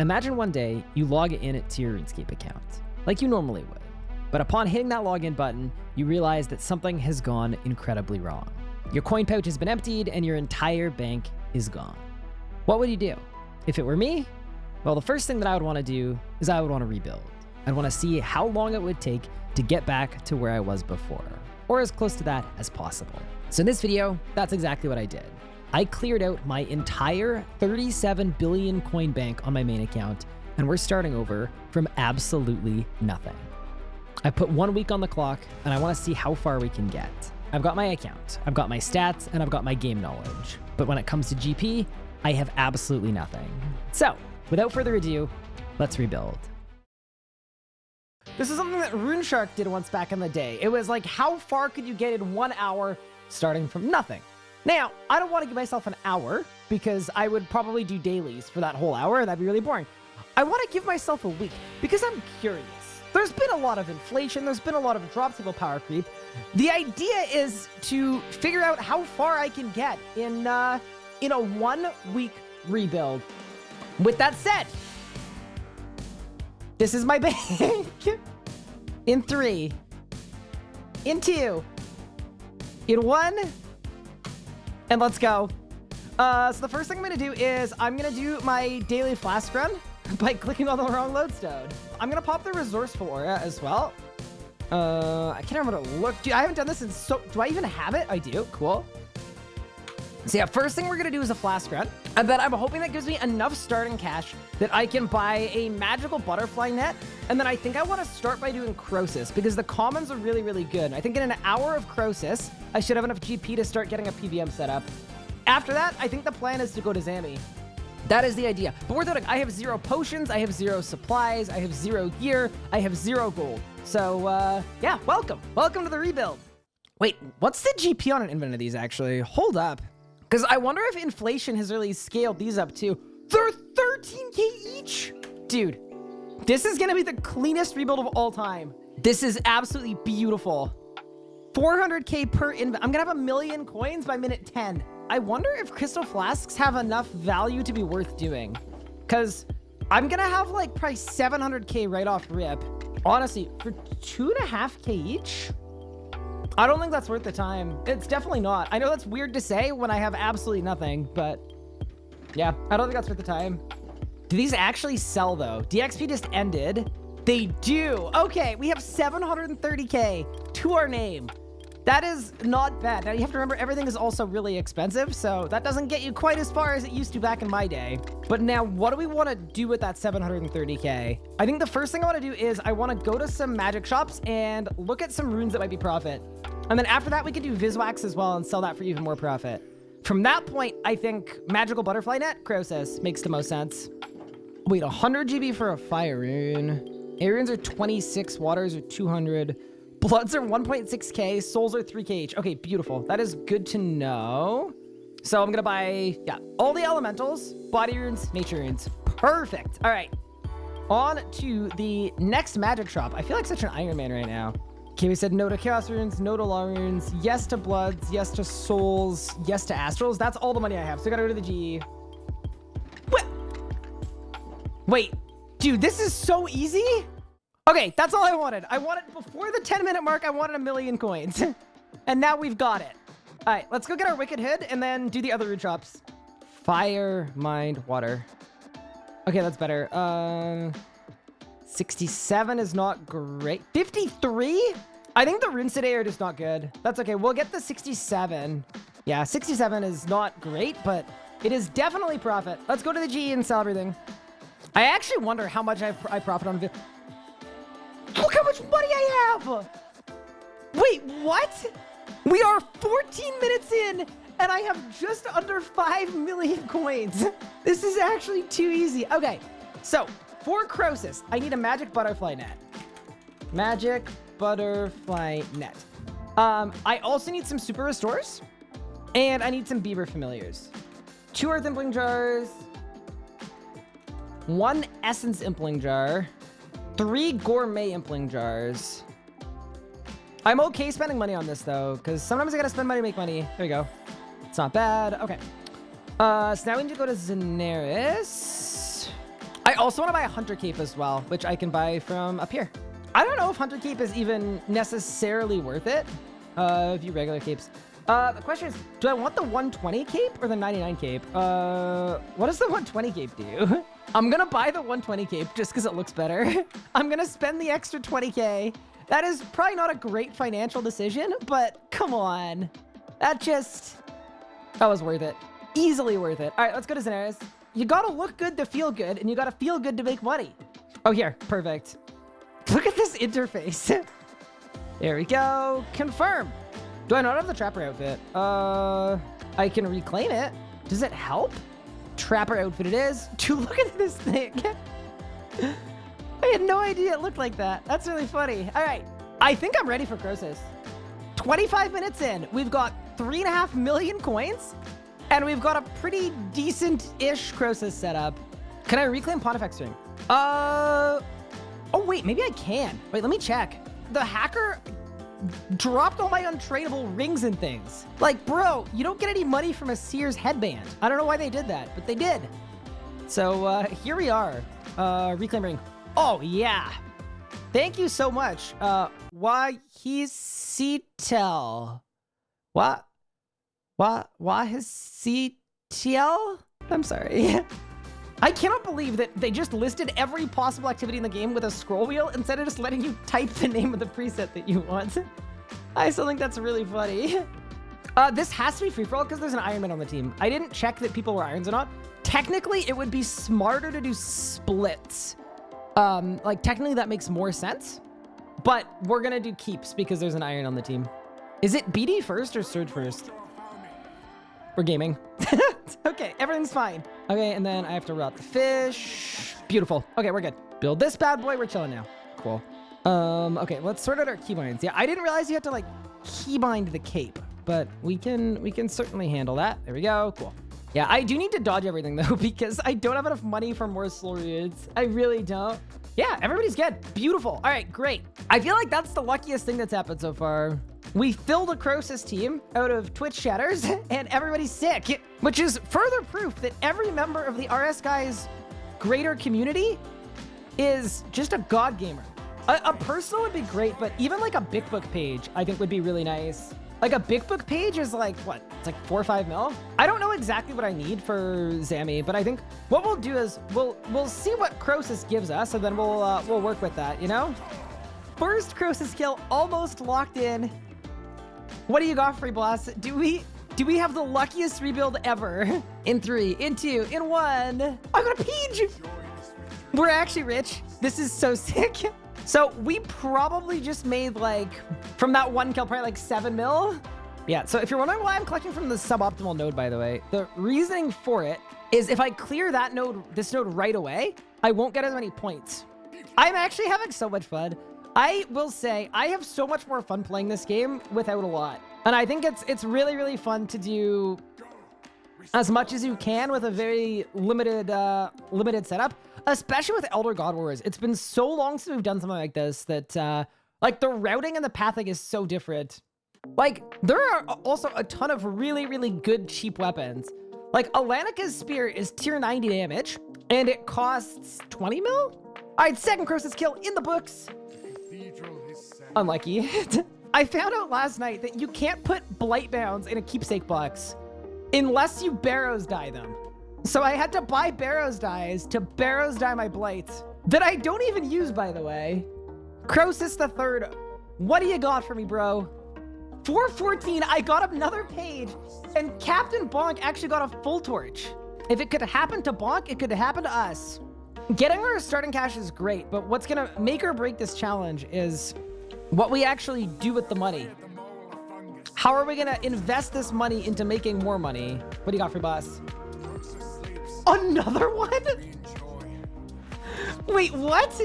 Imagine one day you log in to your RuneScape account, like you normally would. But upon hitting that login button, you realize that something has gone incredibly wrong. Your coin pouch has been emptied and your entire bank is gone. What would you do? If it were me, well, the first thing that I would want to do is I would want to rebuild. I'd want to see how long it would take to get back to where I was before, or as close to that as possible. So in this video, that's exactly what I did. I cleared out my entire 37 billion coin bank on my main account, and we're starting over from absolutely nothing. I put one week on the clock, and I want to see how far we can get. I've got my account, I've got my stats, and I've got my game knowledge. But when it comes to GP, I have absolutely nothing. So, without further ado, let's rebuild. This is something that RuneShark did once back in the day. It was like, how far could you get in one hour starting from nothing? Now, I don't want to give myself an hour because I would probably do dailies for that whole hour. That'd be really boring. I want to give myself a week because I'm curious. There's been a lot of inflation. There's been a lot of drop table power creep. The idea is to figure out how far I can get in uh, in a one week rebuild. With that said, this is my bank. in three, in two, in one, and let's go. Uh, so the first thing I'm going to do is I'm going to do my daily flask run by clicking on the wrong lodestone. I'm going to pop the resourceful aura as well. Uh, I can't remember to look. Dude, I haven't done this in so... Do I even have it? I do. Cool. So yeah, first thing we're to do is a flask run. And then I'm hoping that gives me enough starting cash that I can buy a magical butterfly net. And then I think I want to start by doing Croesus because the commons are really, really good. I think in an hour of Croesus, I should have enough GP to start getting a PVM set up. After that, I think the plan is to go to Zammy. That is the idea. But we're thinking, I have zero potions, I have zero supplies, I have zero gear, I have zero gold. So, uh, yeah, welcome. Welcome to the rebuild. Wait, what's the GP on an infinite of these, actually? Hold up. Because I wonder if inflation has really scaled these up, too. They're 13k each? Dude, this is going to be the cleanest rebuild of all time. This is absolutely beautiful. 400k per inv. I'm going to have a million coins by minute 10. I wonder if crystal flasks have enough value to be worth doing. Because I'm going to have like probably 700k right off rip. Honestly, for two and a half K each, I don't think that's worth the time. It's definitely not. I know that's weird to say when I have absolutely nothing, but yeah, I don't think that's worth the time. Do these actually sell though? DXP just ended. They do. Okay, we have 730k to our name. That is not bad. Now, you have to remember, everything is also really expensive, so that doesn't get you quite as far as it used to back in my day. But now, what do we want to do with that 730k? I think the first thing I want to do is I want to go to some magic shops and look at some runes that might be profit. And then after that, we could do Viswax as well and sell that for even more profit. From that point, I think Magical Butterfly Net, Croesus, makes the most sense. Wait, 100 GP for a fire rune. Air are 26, waters are 200. Bloods are 1.6k, souls are 3k each. Okay, beautiful. That is good to know. So I'm gonna buy, yeah, all the elementals, body runes, nature runes. Perfect. All right. On to the next magic shop. I feel like such an Iron Man right now. Okay, we said no to chaos runes, no to law runes, yes to bloods, yes to souls, yes to astrals. That's all the money I have. So I gotta go to the G. What? Wait, dude, this is so easy. Okay, that's all I wanted. I wanted, before the 10 minute mark, I wanted a million coins. and now we've got it. All right, let's go get our Wicked Hood and then do the other root drops. Fire, mind, water. Okay, that's better. Uh, 67 is not great. 53? I think the are just not good. That's okay. We'll get the 67. Yeah, 67 is not great, but it is definitely profit. Let's go to the G and sell everything. I actually wonder how much I've, I profit on. Look how much money I have! Wait, what? We are 14 minutes in, and I have just under 5 million coins. This is actually too easy. Okay, so for Croesus, I need a magic butterfly net. Magic butterfly net. Um, I also need some super restores, and I need some beaver familiars. Two earth impling jars, one essence impling jar, three gourmet impling jars. I'm okay spending money on this, though, because sometimes I gotta spend money to make money. There we go. It's not bad. Okay. Uh, so now we need to go to Zanaris. I also want to buy a Hunter Cape as well, which I can buy from up here. I don't know if Hunter Cape is even necessarily worth it. Uh, a few regular capes. Uh, the question is, do I want the 120 cape or the 99 cape? Uh, what does the 120 cape do? I'm gonna buy the 120 cape just because it looks better. I'm gonna spend the extra 20k. That is probably not a great financial decision, but come on. That just, that was worth it. Easily worth it. All right, let's go to Zanaris. You gotta look good to feel good, and you gotta feel good to make money. Oh, here, perfect. Look at this interface. there we go. Confirm. Do I not have the Trapper outfit? Uh, I can reclaim it. Does it help? Trapper outfit it is. Dude, look at this thing. I had no idea it looked like that. That's really funny. All right. I think I'm ready for Croesus. 25 minutes in, we've got three and a half million coins, and we've got a pretty decent-ish Croesus setup. Can I reclaim Pontifex ring? Uh, oh wait, maybe I can. Wait, let me check. The hacker dropped all my untradeable rings and things. Like, bro, you don't get any money from a Seer's headband. I don't know why they did that, but they did. So uh, here we are. Uh, reclaim ring. Oh, yeah. Thank you so much. Uh, why he's CTEL. What? What? Why his CTL? I'm sorry. I cannot believe that they just listed every possible activity in the game with a scroll wheel instead of just letting you type the name of the preset that you want. I still think that's really funny. Uh, this has to be free-for-all because there's an Ironman on the team. I didn't check that people were Irons or not. Technically, it would be smarter to do splits. Um, like, technically, that makes more sense. But we're going to do keeps because there's an Iron on the team. Is it BD first or Surge first? We're gaming. okay, everything's fine. Okay, and then I have to rot the fish. Beautiful. Okay, we're good. Build this bad boy. We're chilling now. Cool. Um, okay, let's sort out our keybinds. Yeah, I didn't realize you had to like keybind the cape, but we can we can certainly handle that. There we go. Cool. Yeah, I do need to dodge everything though because I don't have enough money for more Slorians. I really don't. Yeah, everybody's good. Beautiful. All right, great. I feel like that's the luckiest thing that's happened so far. We filled a Croesus team out of Twitch shatters, and everybody's sick, which is further proof that every member of the RS Guys greater community is just a god gamer. A, a, personal would be great, but even like a big book page, I think would be really nice. Like a big book page is like, what? It's like four or five mil? I don't know exactly what I need for Zammy, but I think what we'll do is we'll we'll see what Croesus gives us, and then we'll uh, we'll work with that, you know? First Croesus kill almost locked in. What do you got, Free Blast? Do we do we have the luckiest rebuild ever? In three, in two, in one. I got a page! We're actually rich. This is so sick. So we probably just made like, from that one kill, probably like seven mil. Yeah, so if you're wondering why I'm collecting from the suboptimal node, by the way, the reasoning for it is if I clear that node, this node right away, I won't get as many points. I'm actually having so much fun. I will say I have so much more fun playing this game without a lot. And I think it's it's really, really fun to do as much as you can with a very limited uh, limited setup, especially with Elder God Wars. It's been so long since we've done something like this that uh, like the routing and the pathing is so different. Like there are also a ton of really, really good cheap weapons. Like Alanika's spear is tier 90 damage and it costs 20 mil? All right, second Croesus kill in the books. Unlucky. I found out last night that you can't put Blightbounds in a keepsake box unless you Barrows dye them. So I had to buy Barrows dyes to Barrows dye my Blights that I don't even use, by the way. Croesus the third. What do you got for me, bro? 414, I got another page, and Captain Bonk actually got a full torch. If it could happen to Bonk, it could happen to us. Getting our starting cash is great, but what's gonna make or break this challenge is what we actually do with the money. How are we gonna invest this money into making more money? What do you got for boss? Another one? Wait, what?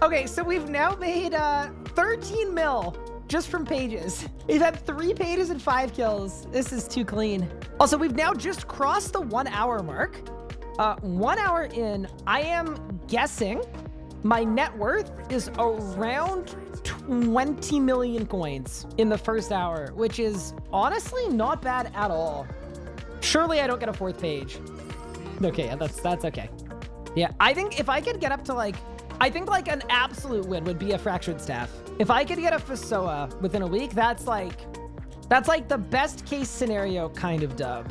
Okay, so we've now made uh, 13 mil just from pages. We've had three pages and five kills. This is too clean. Also, we've now just crossed the one hour mark. Uh, one hour in, I am guessing my net worth is around 20 million coins in the first hour, which is honestly not bad at all. Surely I don't get a fourth page. Okay, that's that's okay. Yeah, I think if I could get up to like, I think like an absolute win would be a Fractured Staff. If I could get a FSOA within a week, that's like, that's like the best case scenario kind of dub.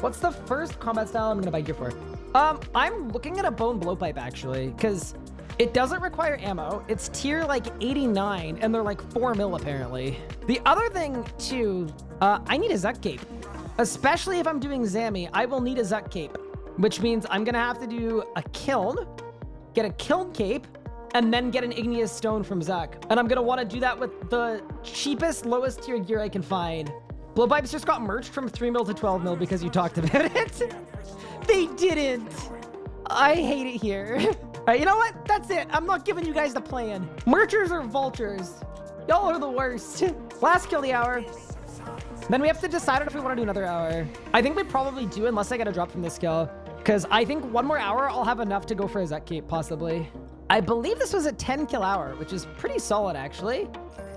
What's the first combat style I'm gonna buy gear for? Um, I'm looking at a bone blowpipe actually, because it doesn't require ammo. It's tier like 89, and they're like 4 mil apparently. The other thing too, uh, I need a Zuk cape. Especially if I'm doing Zammy, I will need a Zuk cape, which means I'm gonna have to do a kiln, get a kiln cape, and then get an igneous stone from Zuk. And I'm gonna wanna do that with the cheapest, lowest tier gear I can find. Blowpipes just got merged from 3 mil to 12 mil because you talked about it. they didn't. I hate it here. All right, you know what? That's it. I'm not giving you guys the plan. Merchers or vultures? Y'all are the worst. Last kill the hour. Then we have to decide if we want to do another hour. I think we probably do unless I get a drop from this skill. Because I think one more hour, I'll have enough to go for a cape, possibly. I believe this was a 10 kill hour, which is pretty solid, actually.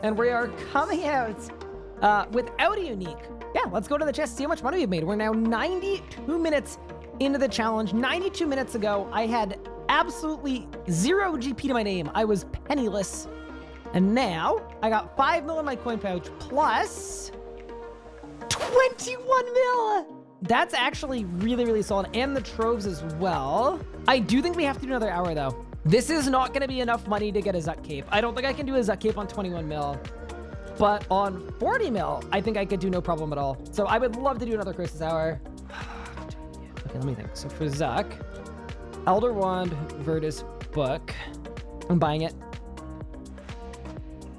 And we are coming out uh, without a unique. Yeah, let's go to the chest, see how much money we've made. We're now 92 minutes into the challenge. 92 minutes ago, I had absolutely zero GP to my name. I was penniless. And now I got 5 mil in my coin pouch plus 21 mil. That's actually really, really solid. And the troves as well. I do think we have to do another hour though. This is not going to be enough money to get a Zuk cape. I don't think I can do a Zuk cape on 21 mil. But on 40 mil, I think I could do no problem at all. So I would love to do another Croesus Hour. okay, let me think. So for Zuk, Elder Wand, Virtus Book. I'm buying it.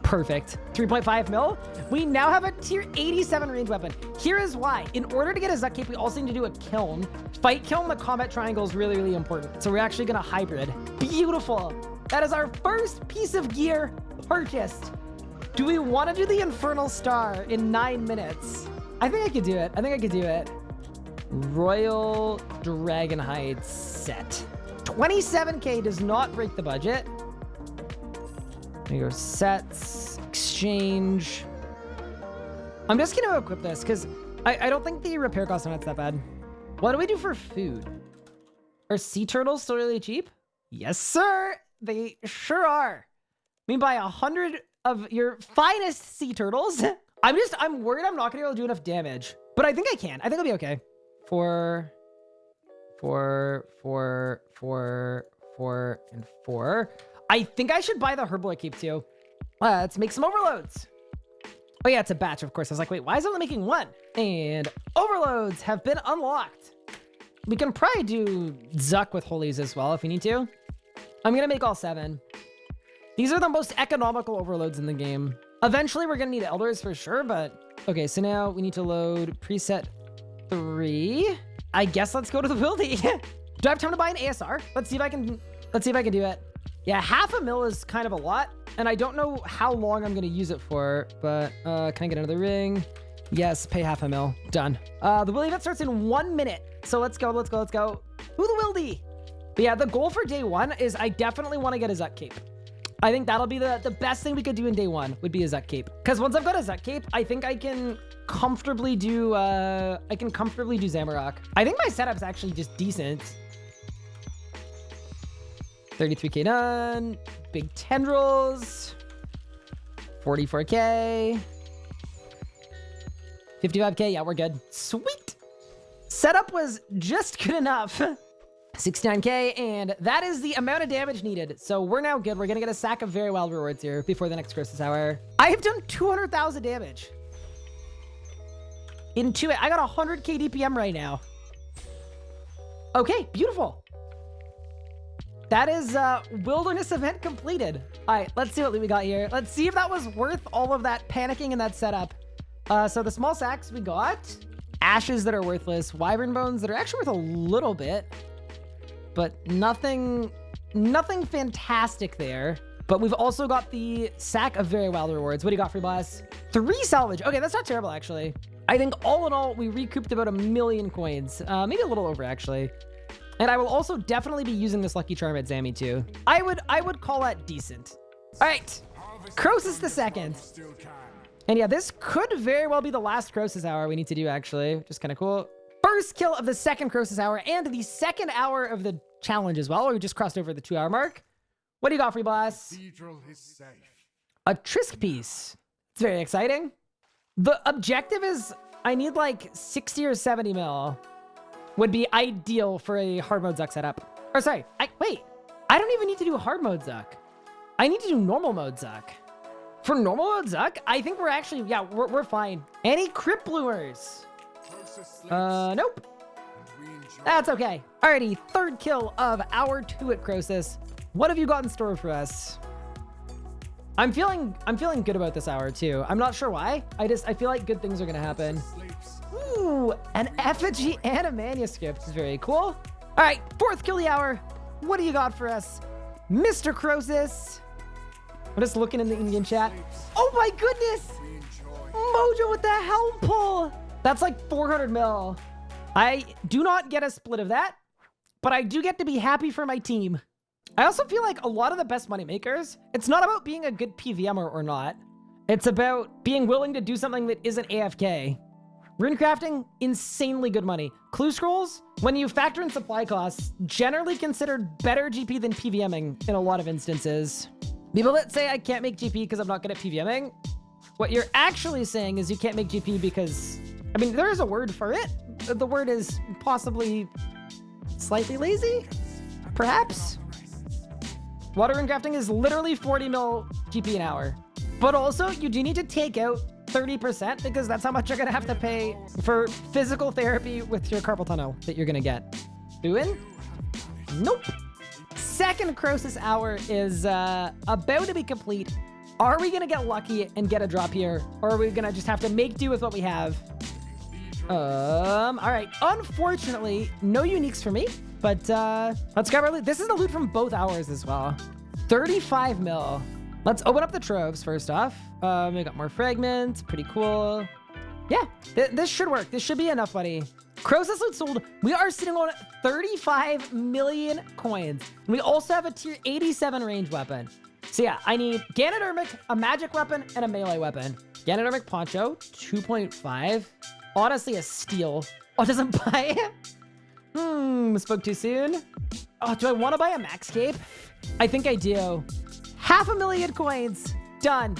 Perfect. 3.5 mil. We now have a tier 87 range weapon. Here is why. In order to get a Zuk cape, we also need to do a kiln. Fight kiln, the combat triangle is really, really important. So we're actually going to hybrid. Beautiful. That is our first piece of gear purchased. Do we want to do the Infernal Star in nine minutes? I think I could do it. I think I could do it. Royal Dragonhide set. 27k does not break the budget. There you go. Sets, exchange. I'm just to equip this because I, I don't think the repair cost on it's that bad. What do we do for food? Are sea turtles still really cheap? Yes, sir. They sure are. I mean, buy a hundred of your finest sea turtles. I'm just, I'm worried I'm not to be able to do enough damage. But I think I can. I think I'll be okay. Four, four, four, four, four, and four. I think I should buy the Herblore keep too. Uh, let's make some overloads. Oh yeah, it's a batch, of course. I was like, wait, why is it only making one? And overloads have been unlocked. We can probably do Zuk with holies as well if we need to. I'm gonna make all seven. These are the most economical overloads in the game. Eventually, we're gonna need elders for sure, but... Okay, so now we need to load preset three. I guess let's go to the building. do I have time to buy an ASR? Let's see if I can... Let's see if I can do it. Yeah, half a mil is kind of a lot, and I don't know how long I'm gonna use it for, but uh, can I get another ring? Yes, pay half a mil. Done. Uh, the wildy event starts in one minute. So let's go, let's go, let's go. Who the wildy? But yeah, the goal for day one is I definitely want to get a Zuk cape. I think that'll be the, the best thing we could do in day one would be a Zuk cape. Because once I've got a Zuk cape, I think I can comfortably do, uh, I can comfortably do Zamorak. I think my setup's actually just decent. 33k done. Big tendrils. 44k. 55k. Yeah, we're good. Sweet. Setup was just good enough. 69k, and that is the amount of damage needed. So we're now good. We're going to get a sack of very wild rewards here before the next Croesus Hour. I have done 200,000 damage. Into it. I got 100k DPM right now. Okay, beautiful. That is uh, wilderness event completed. All right, let's see what we got here. Let's see if that was worth all of that panicking and that setup. Uh, so the small sacks we got, ashes that are worthless, wyvern bones that are actually worth a little bit but nothing, nothing fantastic there. But we've also got the sack of very wild rewards. What do you got for boss? Three salvage. Okay, that's not terrible, actually. I think all in all, we recouped about a million coins. Uh, maybe a little over, actually. And I will also definitely be using this Lucky Charm at Zammy, too. I would I would call that decent. All right. Croesus the second. And yeah, this could very well be the last Croesus hour we need to do, actually. Just kind of cool first kill of the second Croesus hour and the second hour of the challenge as well. We just crossed over the two hour mark. What do you got, free boss? A Trisk piece. It's very exciting. The objective is I need like 60 or 70 mil would be ideal for a hard mode Zuk setup. Or sorry, I wait. I don't even need to do hard mode Zuk. I need to do normal mode Zuk. For normal mode Zuk, I think we're actually, yeah, we're, we're fine. Any sleeps, Uh, nope. That's okay. Alrighty, third kill of our two at Croesus. What have you got in store for us? I'm feeling I'm feeling good about this hour too. I'm not sure why. I just I feel like good things are gonna happen. Ooh, an effigy and a manuscript is very cool. All right, fourth kill the hour. What do you got for us, Mr. Croesus? I'm just looking in the Indian chat. Oh my goodness! Mojo with the helm pull. That's like 400 mil. I do not get a split of that, but I do get to be happy for my team. I also feel like a lot of the best money makers, it's not about being a good PVMer or not. It's about being willing to do something that isn't AFK. Rune crafting, insanely good money. Clue scrolls, when you factor in supply costs, generally considered better GP than PVMing in a lot of instances. People that say I can't make GP because I'm not good at PVMing, what you're actually saying is you can't make GP because, I mean, there is a word for it. The word is possibly slightly lazy, perhaps. Water and crafting is literally 40 mil GP an hour. But also, you do need to take out 30% because that's how much you're going to have to pay for physical therapy with your carpal tunnel that you're going to get. Doing? Nope. Second Croesus hour is uh, about to be complete. Are we going to get lucky and get a drop here? Or are we going to just have to make do with what we have? Um, all right. Unfortunately, no uniques for me, but uh, let's grab our loot. This is the loot from both hours as well. 35 mil. Let's open up the troves first off. Um, we got more fragments. Pretty cool. Yeah, th- this should work. This should be enough money. Croesus loot sold. We are sitting on 35 million coins. And we also have a tier 87 range weapon. So yeah, I need Ganodermic, a magic weapon, and a melee weapon. Ganodermic Poncho, 2.5. Honestly, a steal. Oh, doesn't buy it? Hmm, spoke too soon. Oh, do I want to buy a max cape? I think I do. Half a million coins. Done.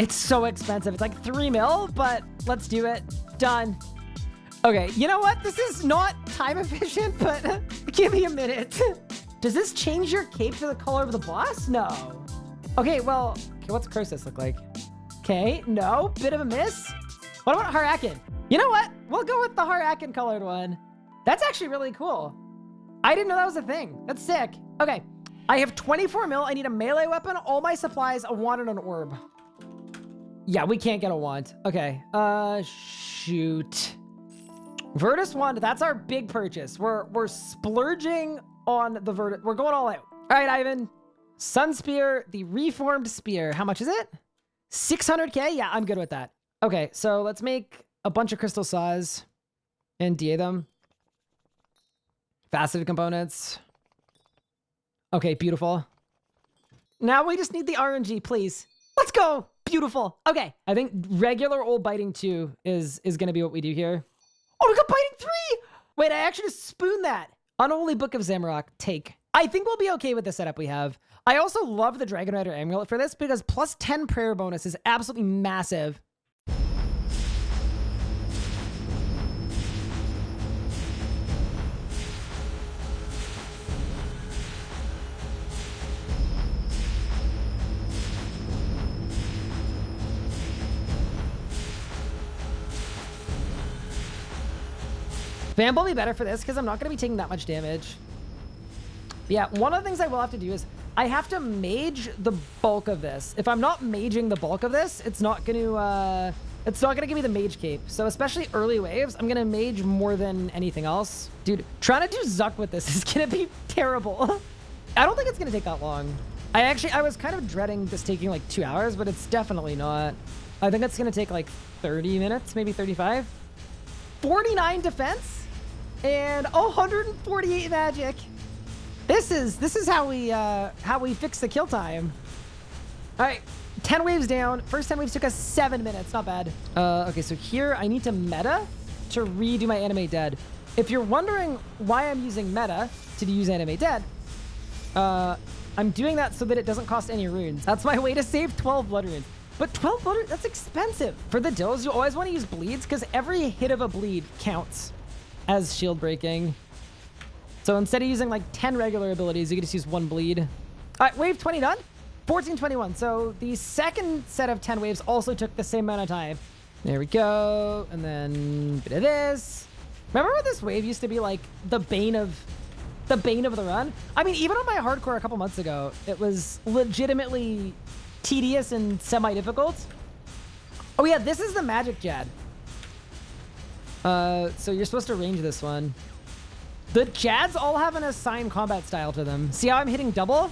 It's so expensive. It's like three mil, but let's do it. Done. Okay, you know what? This is not time efficient, but give me a minute. Does this change your cape to the color of the boss? No. Okay, well, okay, what's Croesus look like? Okay, no, bit of a miss. What about Har-Aken? You know what? We'll go with the Har-Aken colored one. That's actually really cool. I didn't know that was a thing. That's sick. Okay, I have 24 mil. I need a melee weapon, all my supplies, a wand, and an orb. Yeah, we can't get a wand. Okay, uh, shoot. Virtus wand, that's our big purchase. We're we're splurging on the Virtus. We're going all out. All right, Ivan. Sun Spear, the reformed spear. How much is it? 600k? Yeah, I'm good with that. Okay, so let's make a bunch of crystal saws and DA them. Faceted components. Okay, beautiful. Now we just need the RNG, please. Let's go. Beautiful. Okay, I think regular old biting two is is gonna be what we do here. Oh, we got biting three. Wait, I actually just spooned that. Unholy Book of Zamorak. Take. I think we'll be okay with the setup we have. I also love the Dragon Rider Amulet for this because plus 10 prayer bonus is absolutely massive. Will be better for this because I'm not going to be taking that much damage. Yeah, one of the things I will have to do is I have to mage the bulk of this. If I'm not maging the bulk of this, it's not going to, uh, it's not going to give me the mage cape. So especially early waves, I'm going to mage more than anything else. Dude, trying to do Zuk with this is going to be terrible. I don't think it's going to take that long. I actually, I was kind of dreading this taking like two hours, but it's definitely not. I think it's going to take like 30 minutes, maybe 35. 49 defense and 148 magic. This is this is how we uh how we fix the kill time. All right, 10 waves down. First 10 waves took us 7 minutes, not bad. Uh okay, so here I need to meta to redo my animate dead. if you're wondering why I'm using meta to use Animate Dead, uh, I'm doing that so that it doesn't cost any runes. That's my way to save 12 blood runes. But 12 blood that's expensive. For the dills, you always want to use bleeds because every hit of a bleed counts as shield breaking. So instead of using like 10 regular abilities, you can just use one bleed. All right, wave 20 done. 1421. So the second set of 10 waves also took the same amount of time. There we go. And then bit of this. Remember when this wave used to be like the bane of the bane of the run? I mean, even on my hardcore a couple months ago, it was legitimately tedious and semi-difficult. Oh yeah, this is the magic Jad. Uh, so you're supposed to range this one. The Jads all have an assigned combat style to them. See how I'm hitting double?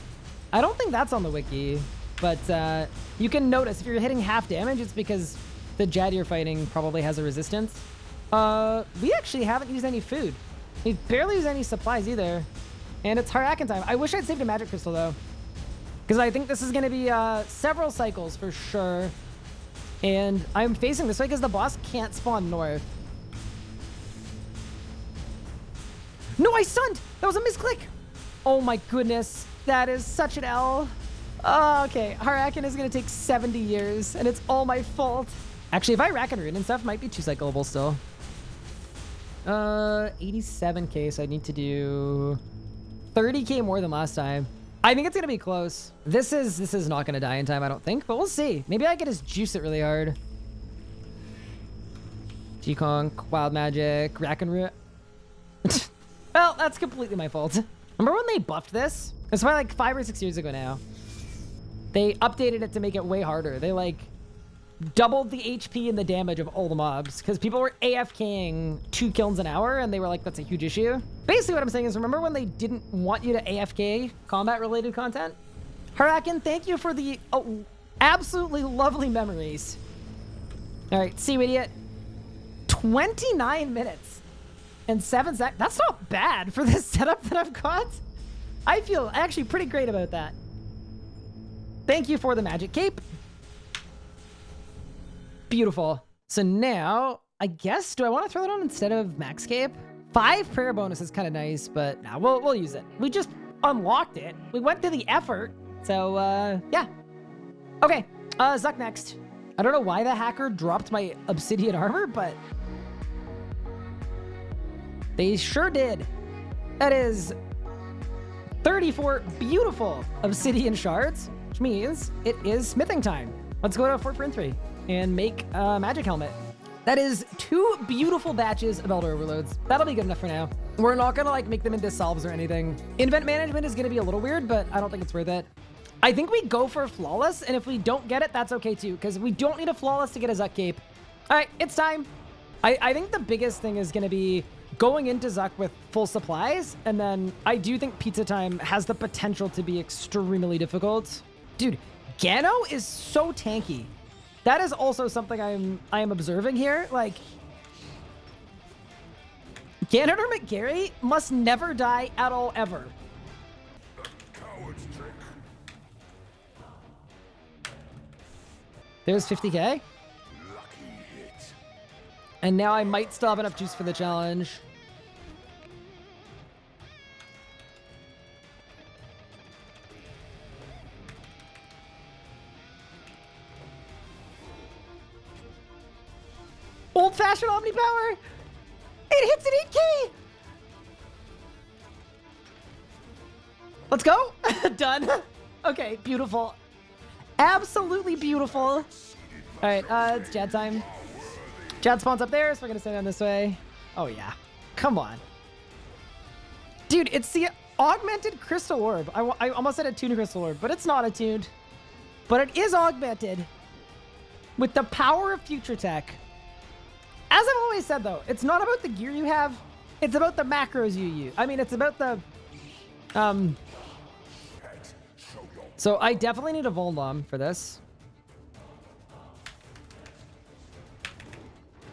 I don't think that's on the wiki, but uh, you can notice if you're hitting half damage, it's because the Jad you're fighting probably has a resistance. Uh, we actually haven't used any food. We barely used any supplies either. And it's Har-Aken time. I wish I'd saved a magic crystal though. Because I think this is going to be uh, several cycles for sure. And I'm facing this way because the boss can't spawn north. No, I stunned! That was a misclick! Oh my goodness. That is such an L. Oh, okay. Har-Aken is going to take 70 years, and it's all my fault. Actually, if I rack and ruin and stuff, might be two cyclable still. Uh, 87k, so I need to do 30k more than last time. I think it's gonna be close. This is this is not gonna die in time, I don't think, but we'll see. Maybe I can just juice it really hard. G-Conk, Wild Magic, Rack and Ruin. well, that's completely my fault. Remember when they buffed this? It's probably like five or six years ago now. They updated it to make it way harder. They like doubled the HP and the damage of all the mobs because people were AFKing two kills an hour and they were like, that's a huge issue. Basically what I'm saying is remember when they didn't want you to AFK combat related content? Har-Aken, thank you for the oh, absolutely lovely memories. All right, see you idiot. 29 minutes and seven sec. That's not bad for this setup that I've got. I feel actually pretty great about that. Thank you for the magic cape. Beautiful. So now, I guess, do I want to throw it on instead of Max Cape? Five prayer bonus is kind of nice, but nah, we'll, we'll use it. We just unlocked it. We went through the effort. So, uh, yeah. Okay, uh, Zuk next. I don't know why the hacker dropped my obsidian armor, but they sure did. That is 34 beautiful obsidian shards, which means it is smithing time. Let's go to Fort Forinthry and make a magic helmet. That is two beautiful batches of Elder Overloads. That'll be good enough for now. We're not gonna like make them into salves or anything. Invent management is gonna be a little weird, but I don't think it's worth it. I think we go for Flawless, and if we don't get it, that's okay too, because we don't need a Flawless to get a Zuk Cape. All right, it's time. I, I think the biggest thing is gonna be going into Zuk with full supplies, and then I do think Pizza Time has the potential to be extremely difficult. Dude, Gano is so tanky. That is also something I'm I am observing here. Like, Ganon or McGarry must never die at all ever. There's 50k. Lucky hit. And now I might still have enough juice for the challenge. Old-fashioned Omni Power! It hits at 8k! Let's go! Done. Okay, beautiful. Absolutely beautiful. All right, uh, it's Jad time. Jad spawns up there, so we're gonna stay down this way. Oh yeah, come on. Dude, it's the augmented crystal orb. I, I almost said a tuned crystal orb, but it's not attuned. But it is augmented with the power of future tech. As I've always said though, it's not about the gear you have. It's about the macros you use. I mean, it's about the, um, so I definitely need a Volndom for this.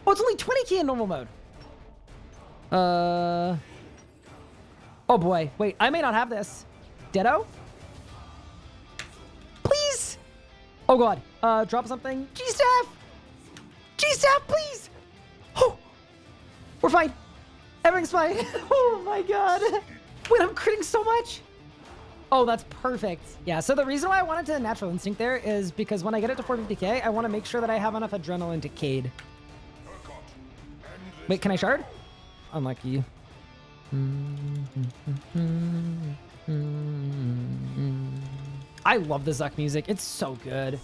Oh, it's only 20k in normal mode. Uh. Oh boy. Wait, I may not have this. Ditto? Please! Oh god. Uh, drop something. G-Staff! G-Staff, please! Oh! We're fine. Everything's fine. oh my god. Wait, I'm critting so much. Oh, that's perfect. Yeah, so the reason why I wanted to Natural Instinct there is because when I get it to 450k, I want to make sure that I have enough Adrenaline to Cade. Wait, can I shard? Unlucky. I love the Zuk music. It's so good.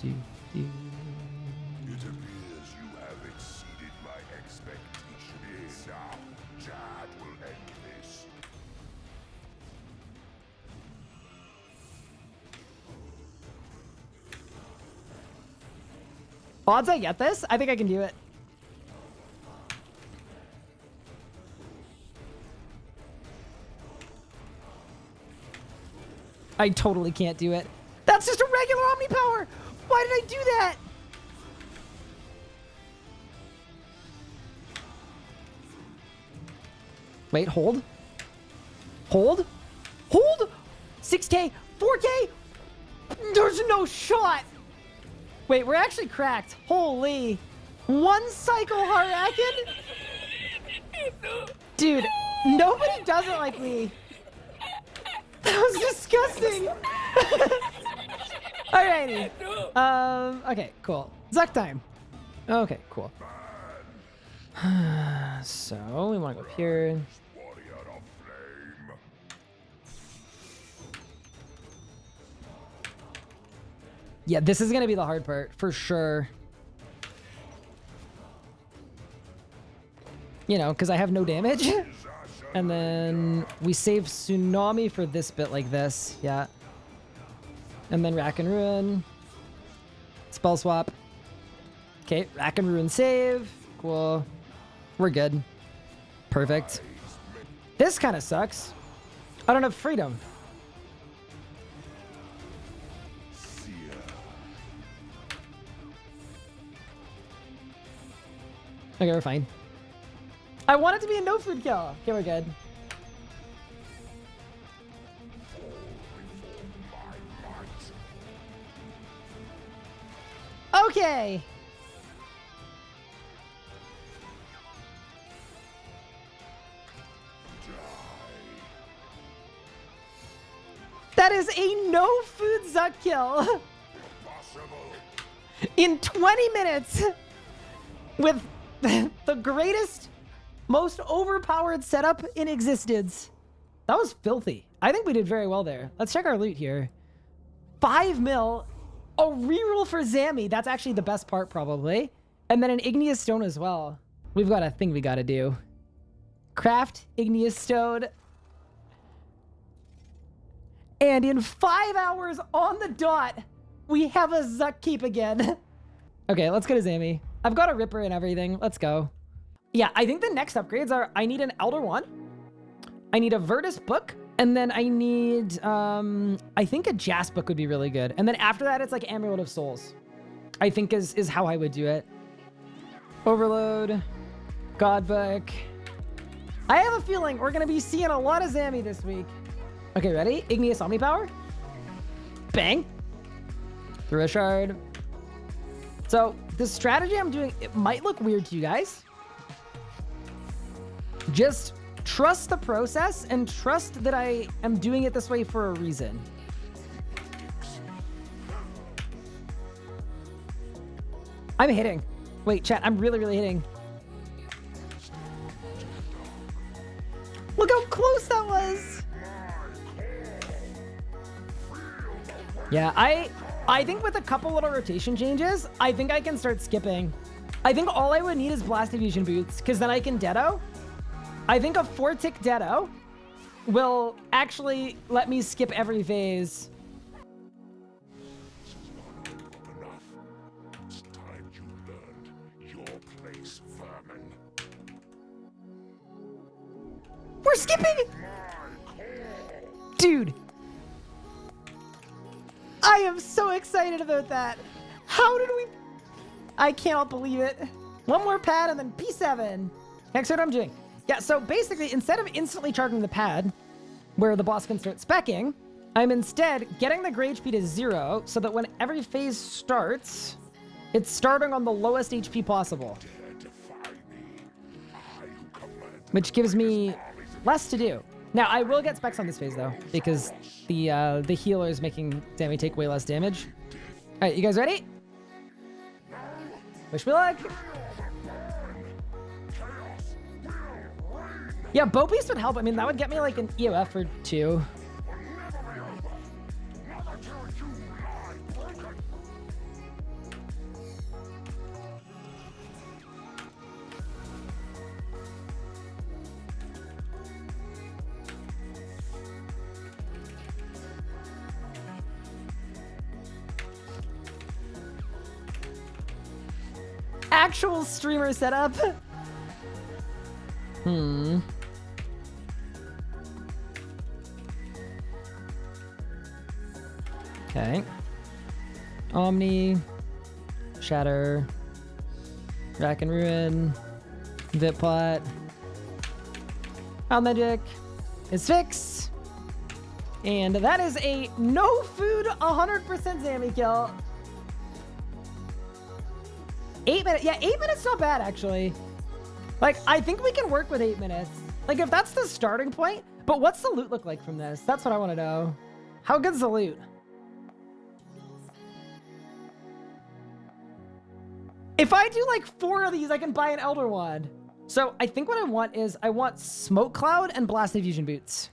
Do, do. It appears you have exceeded my expectations. Now, ah, Jad will end this. Odds I get this? I think I can do it. I totally can't do it. That's just a regular Omni Power! Why did I do that? Wait, hold. Hold. Hold! 6k! 4k! There's no shot! Wait, we're actually cracked. Holy. One cycle Har-Aken? Dude, nobody does it like me. That was disgusting. Alrighty. Um, okay, cool. Zuk time. Okay, cool. so, we want to go up here. Warrior of flame. Yeah, this is going to be the hard part, for sure. You know, because I have no damage. and then we save Tsunami for this bit like this. Yeah. And then Rack and Ruin. Spell swap. Okay, Rack and Ruin save. Cool. We're good. Perfect. This kind of sucks. I don't have freedom. Okay, we're fine. I want it to be a no food kill. Okay, we're good. Okay. That is a no food Zuk kill in 20 minutes with the greatest, most overpowered setup in existence. That was filthy. I think we did very well there. Let's check our loot here. Five mil, a reroll for Zammy. That's actually the best part, probably. And then an Igneous Stone as well. We've got a thing we got to do. Craft Igneous Stone. And in five hours on the dot, we have a Zuk Keep again. okay, let's go to Zammy. I've got a Ripper and everything. Let's go. Yeah, I think the next upgrades are I need an Elder One. I need a Virtus book. And then I need, um, I think a Jas book would be really good. And then after that, it's like Amulet of Souls. I think is, is how I would do it. Overload. God book. I have a feeling we're going to be seeing a lot of Zammy this week. Okay, ready? Igneous Omni Power. Bang. Through a shard. So the strategy I'm doing, it might look weird to you guys. Just trust the process and trust that I am doing it this way for a reason. I'm hitting. Wait, chat, I'm really, really hitting. Look how close that was. Yeah, I I think with a couple little rotation changes, I think I can start skipping. I think all I would need is Blast Diffusion Boots, because then I can Deado. I think a 4-tick Deado will actually let me skip every phase. We're skipping! Dude. I am so excited about that. How did we... I cannot believe it. One more pad and then P7. Next what I'm doing. Yeah, so basically, instead of instantly charging the pad, where the boss can start specking, I'm instead getting the Grade HP to zero so that when every phase starts, It's starting on the lowest HP possible. Which gives me less to do. Now, I will get specs on this phase, though, because the uh, the healer is making Zammy take way less damage. All right, you guys ready? Wish me luck. Yeah, Bow Beast would help. I mean, that would get me like an EOF or two. Actual streamer setup. Hmm. Okay. Omni, Shatter, Rack and Ruin, Vitpot, Magic, is fixed. And that is a no food 100% Zammy kill. Eight minutes. Yeah, eight minutes not bad, actually. Like, I think we can work with eight minutes. Like, if that's the starting point. But what's the loot look like from this? That's what I want to know. How good's the loot? If I do like four of these, I can buy an Elder Wand. So I think what I want is I want Smoke Cloud and Blast Diffusion Boots.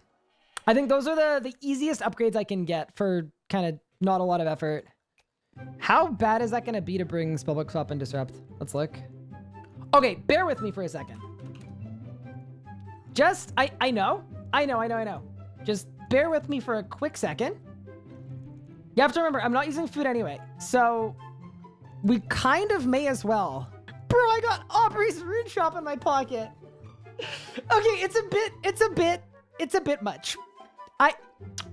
I think those are the, the easiest upgrades I can get for kind of not a lot of effort. How bad is that going to be to bring Spellbook Swap and Disrupt? Let's look. Okay, bear with me for a second. Just, I, I know, I know, I know, I know. Just bear with me for a quick second. You have to remember, I'm not using food anyway. So we kind of may as well. Bro, I got Aubury's Rune Shop in my pocket. Okay, it's a bit, it's a bit, it's a bit much. I,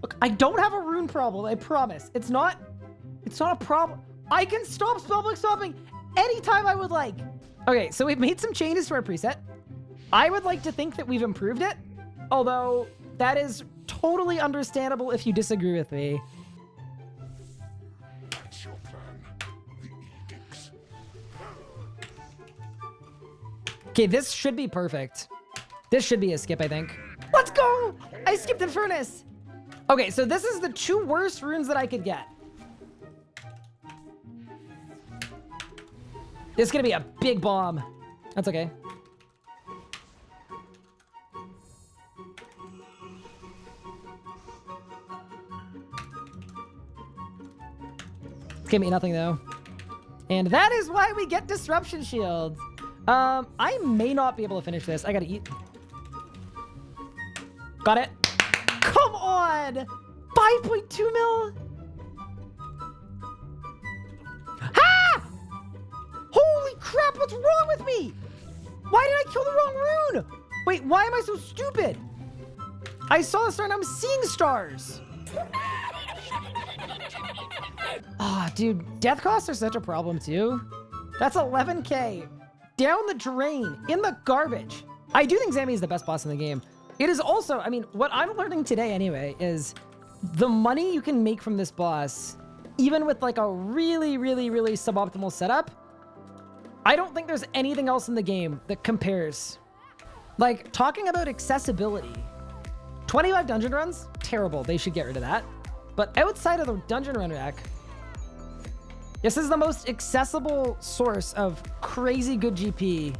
look, I don't have a rune problem, I promise. It's not it's not a problem. I can stop spellbook stopping anytime I would like. Okay, so we've made some changes to our preset. I would like to think that we've improved it, although that is totally understandable if you disagree with me. Okay, this should be perfect. This should be a skip, I think. Let's go! I skipped the furnace. Okay, so this is the two worst runes that I could get. This is gonna be a big bomb. That's okay. It's gonna be nothing though. And that is why we get disruption shields. Um, I may not be able to finish this. I gotta eat. Got it. Come on! 5.2 mil? Ah! Holy crap, what's wrong with me? Why did I kill the wrong rune? Wait, why am I so stupid? I saw a star and I'm seeing stars. Ah, oh, dude, death costs are such a problem too. That's 11k. Down the drain, in the garbage. I do think Zammy is the best boss in the game. It is also, I mean, what I'm learning today anyway is the money you can make from this boss, even with like a really, really, really suboptimal setup, I don't think there's anything else in the game that compares. Like, talking about accessibility. 25 dungeon runs? Terrible. They should get rid of that. But outside of the dungeon run rack, this is the most accessible source of crazy good GP.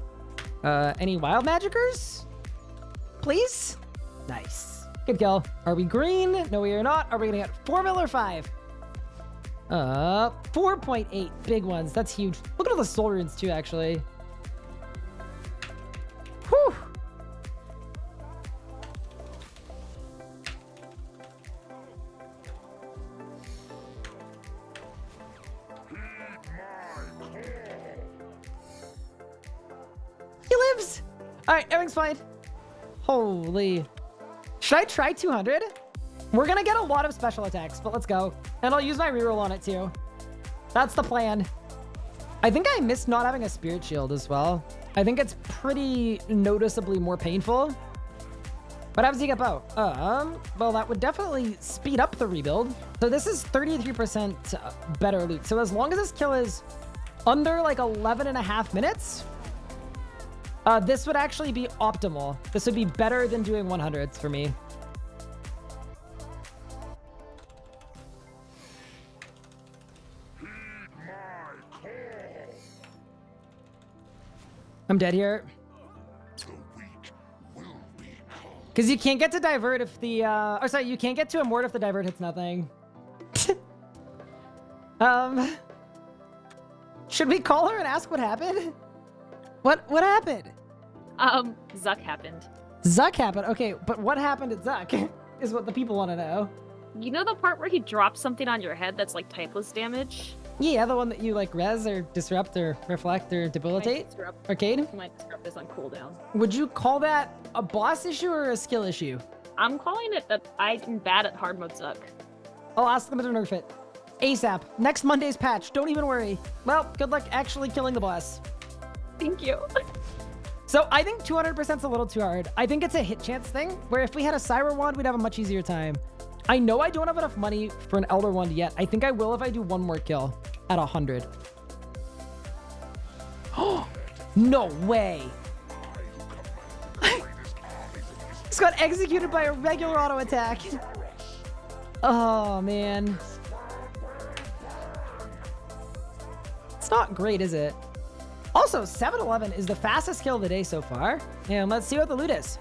Uh, any wild magickers? Please? Nice. Good kill. Are we green? No, we are not. Are we gonna get four mil or five? Uh, 4.8 big ones. That's huge. Look at all the soul runes too, actually. Everything's fine. Holy. Should I try 200? We're gonna get a lot of special attacks, but let's go. And I'll use my reroll on it too. That's the plan. I think I missed not having a spirit shield as well. I think it's pretty noticeably more painful. What happens to you get bow? Um, well, that would definitely speed up the rebuild. So this is 33% better loot. So as long as this kill is under like 11 and a half minutes, uh, this would actually be optimal. This would be better than doing 100s for me. I'm dead here. Because you can't get to divert if the, uh, or sorry, you can't get to Immort if the divert hits nothing. um, should we call her and ask what happened? What, what happened? Um, Zuk happened. Zuk happened. Okay, but what happened at Zuk is what the people want to know. You know the part where he drops something on your head that's like typeless damage? Yeah, the one that you like res or disrupt or reflect or debilitate. Disrupt, Arcade. my disrupt is on cooldown. Would you call that a boss issue or a skill issue? I'm calling it that I'm bad at hard mode Zuk. I'll ask them to nerf it. ASAP. Next Monday's patch. Don't even worry. Well, good luck actually killing the boss. Thank you. So I think 200% is a little too hard. I think it's a hit chance thing, where if we had a Syra wand, we'd have a much easier time. I know I don't have enough money for an Elder wand yet. I think I will if I do one more kill at 100. Oh, no way. Just got executed by a regular auto attack. Oh, man. It's not great, is it? Also, 7-Eleven is the fastest kill of the day so far. And let's see what the loot is.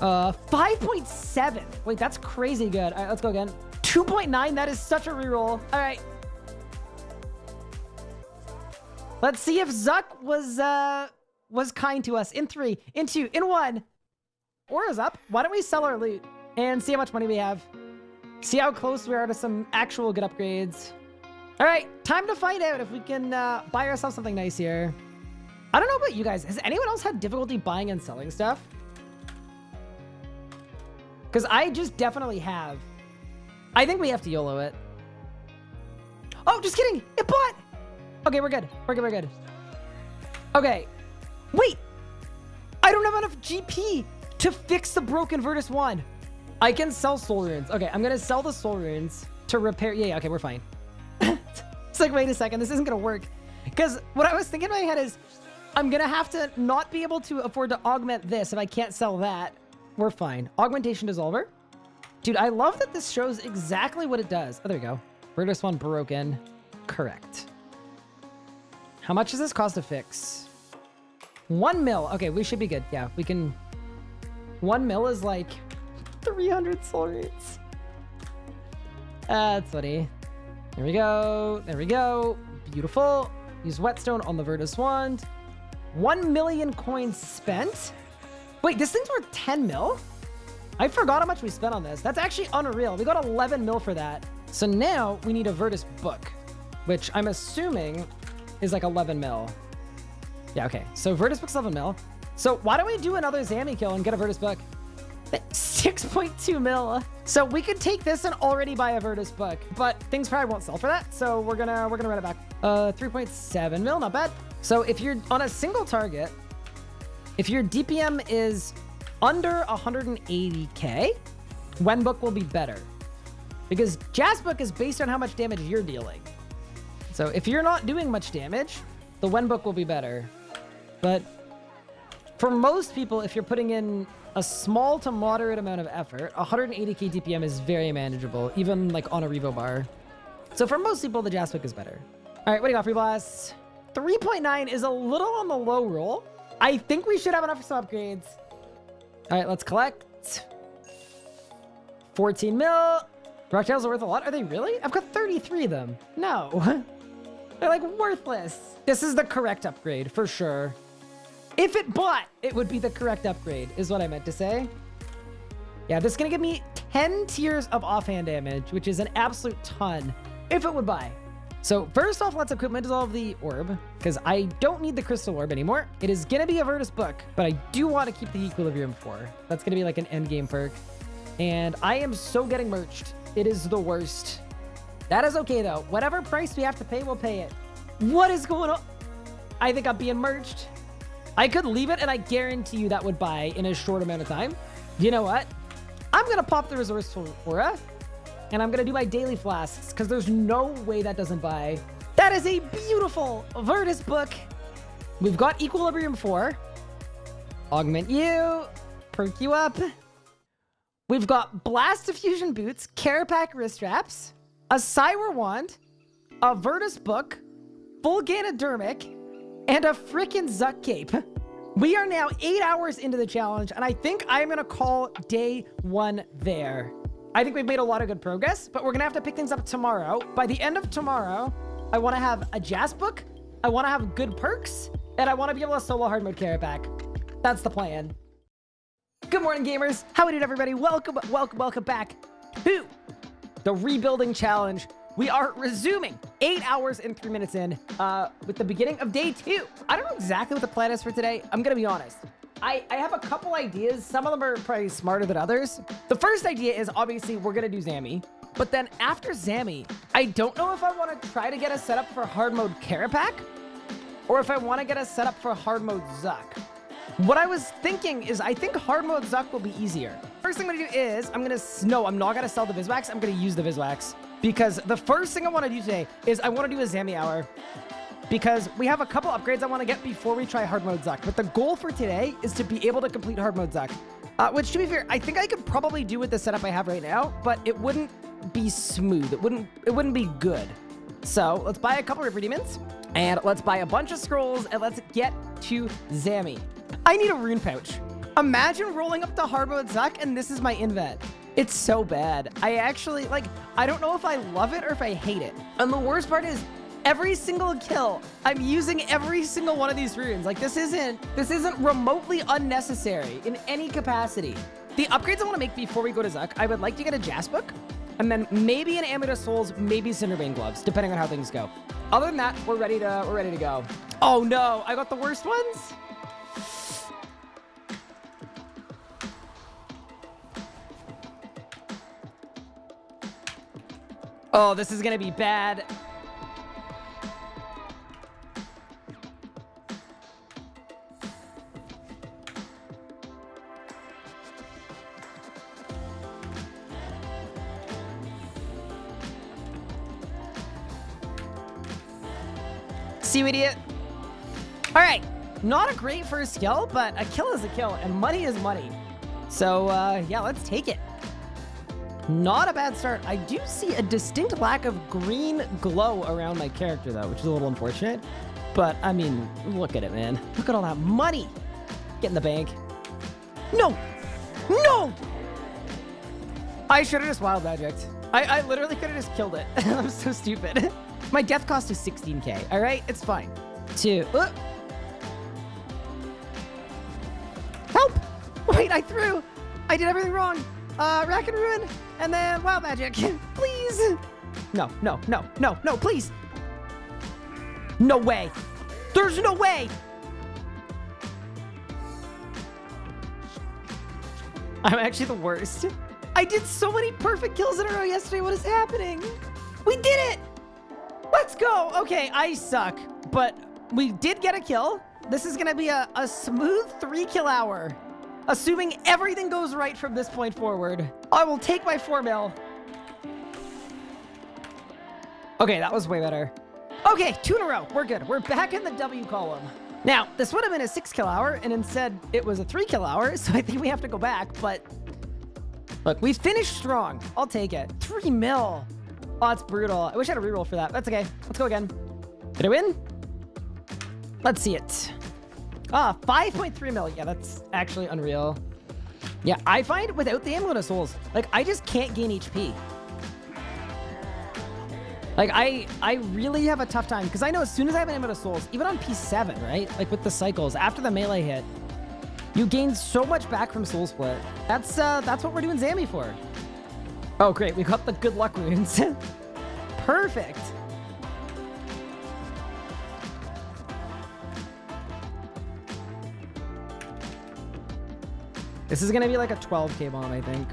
Uh, 5.7. Wait, that's crazy good. All right, let's go again. 2.9. That is such a reroll. All right. Let's see if Zuk was, uh, was kind to us. In three, in two, in one. Aura's up. Why don't we sell our loot and see how much money we have? See how close we are to some actual good upgrades. All right, time to find out if we can uh, buy ourselves something nice here. I don't know about you guys. Has anyone else had difficulty buying and selling stuff? Because I just definitely have. I think we have to YOLO it. Oh, just kidding. It bought. Okay, we're good. We're good. We're good. Okay. Wait. I don't have enough GP to fix the broken Virtus 1. I can sell soul runes. Okay, I'm going to sell the soul runes to repair. Yeah, yeah, okay, we're fine. It's like, wait a second. This isn't going to work. Because what I was thinking in my head is I'm going to have to not be able to afford to augment this if I can't sell that. We're fine. Augmentation Dissolver. Dude, I love that this shows exactly what it does. Oh, there we go. Virtus one broken. Correct. How much does this cost to fix? One mil. Okay, we should be good. Yeah, we can... One mil is like 300 soul rates. That's funny. There we go. There we go. Beautiful. Use whetstone on the Virtus Wand. One million coins spent. Wait, this thing's worth 10 mil? I forgot how much we spent on this. That's actually unreal. We got 11 mil for that. So now we need a Virtus book, which I'm assuming is like 11 mil. Yeah, okay. So Virtus book's 11 mil. So why don't we do another Zammy kill and get a Virtus book? 6.2 mil. So we could take this and already buy a Virtus book, but things probably won't sell for that. So we're gonna we're gonna run it back. Uh, 3.7 mil, not bad. So if you're on a single target, if your DPM is under 180k, Wenbook will be better. Because Jasbook is based on how much damage you're dealing. So if you're not doing much damage, the Wenbook will be better. But for most people, if you're putting in a small to moderate amount of effort, 180k DPM is very manageable, even like on a Revo bar. So for most people, the Jasbook is better. All right, what do you got, Free Blast? 3.9 is a little on the low roll. I think we should have enough for some upgrades. All right, let's collect. 14 mil. Rocktails are worth a lot. Are they really? I've got 33 of them. No. They're like worthless. This is the correct upgrade for sure. If it bought, it would be the correct upgrade is what I meant to say. Yeah, this is going to give me 10 tiers of offhand damage, which is an absolute ton if it would buy. So first off, let's equip equipment dissolve the orb because I don't need the crystal orb anymore. It is going to be a Virtus book, but I do want to keep the equilibrium for. That's going to be like an end game perk. And I am so getting merged. It is the worst. That is okay though. Whatever price we have to pay, we'll pay it. What is going on? I think I'm being merged. I could leave it and I guarantee you that would buy in a short amount of time. You know what? I'm going to pop the resourceful aura and I'm going to do my daily flasks because there's no way that doesn't buy. That is a beautiful Virtus book. We've got Equilibrium 4. Augment you. Perk you up. We've got Blast Diffusion Boots, Kerapac wrist straps, a Cywir Wand, a Virtus book, full Ganodermic, and a freaking Zuk Cape. We are now eight hours into the challenge, and I think I'm going to call day one there. I think we've made a lot of good progress, but we're going to have to pick things up tomorrow. By the end of tomorrow, I want to have a Jas book, I want to have good perks, and I want to be able to solo hard mode Kerapac. That's the plan. Good morning, gamers. How are you everybody? Welcome, welcome, welcome back to the rebuilding challenge. We are resuming eight hours and three minutes in uh, with the beginning of day two. I don't know exactly what the plan is for today. I'm going to be honest. I, I have a couple ideas. Some of them are probably smarter than others. The first idea is obviously we're going to do Zammy. But then after Zammy, I don't know if I want to try to get a setup for hard mode Kerapac or if I want to get a setup for hard mode Zuk. What I was thinking is I think hard mode Zuk will be easier. First thing I'm going to do is I'm going to... No, I'm not going to sell the Viswax. I'm going to use the Viswax. Because the first thing I want to do today is I want to do a Zammy Hour. Because we have a couple upgrades I want to get before we try hard mode Zuk. But the goal for today is to be able to complete hard mode Zuk. Uh, which, to be fair, I think I could probably do with the setup I have right now, but it wouldn't be smooth. It wouldn't, it wouldn't be good. So let's buy a couple of Demons, and let's buy a bunch of scrolls, and let's get to Zammy. I need a rune pouch. Imagine rolling up to hard mode Zuk, and this is my invent. It's so bad. I actually, like, I don't know if I love it or if I hate it. And the worst part is, every single kill, I'm using every single one of these runes. Like, this isn't, this isn't remotely unnecessary in any capacity. The upgrades I want to make before we go to Zuk, I would like to get a Jas book, and then maybe an Amulet Souls, maybe Cinderbane gloves, depending on how things go. Other than that, we're ready to, we're ready to go. Oh no, I got the worst ones? Oh, this is gonna be bad. See you, idiot. All right, not a great first kill, but a kill is a kill, and money is money. So, uh, yeah, let's take it. Not a bad start. I do see a distinct lack of green glow around my character, though, which is a little unfortunate. But, I mean, look at it, man. Look at all that money. Get in the bank. No! No! I should have just wild magicked. I, I literally could have just killed it. I'm so stupid. my death cost is 16k, all right? It's fine. Two. Uh. Help! Wait, I threw! I did everything wrong. Uh, Rack and Ruin, and then Wild Magic. please! No, no, no, no, no, please! No way! There's no way! I'm actually the worst. I did so many perfect kills in a row yesterday. What is happening? We did it! Let's go! Okay, I suck, but we did get a kill. This is gonna be a, a smooth three kill hour. Assuming everything goes right from this point forward. I will take my 4 mil. Okay, that was way better. Okay, two in a row. We're good. We're back in the W column. Now, this would have been a 6 kill hour, and instead it was a 3 kill hour, so I think we have to go back, but... Look, we finished strong. I'll take it. 3 mil. Oh, that's brutal. I wish I had a reroll for that. That's okay. Let's go again. Did I win? Let's see it. Ah, 5.3 mil. Yeah, that's actually unreal. Yeah, I find without the Amulet of Souls, like, I just can't gain HP. Like, I I really have a tough time, because I know as soon as I have an Amulet of Souls, even on P7, right? Like, with the cycles, after the melee hit, you gain so much back from Soul Split. That's, uh, that's what we're doing Zammy for. Oh, great. We got the good luck runes. Perfect. This is going to be like a 12k bomb, I think.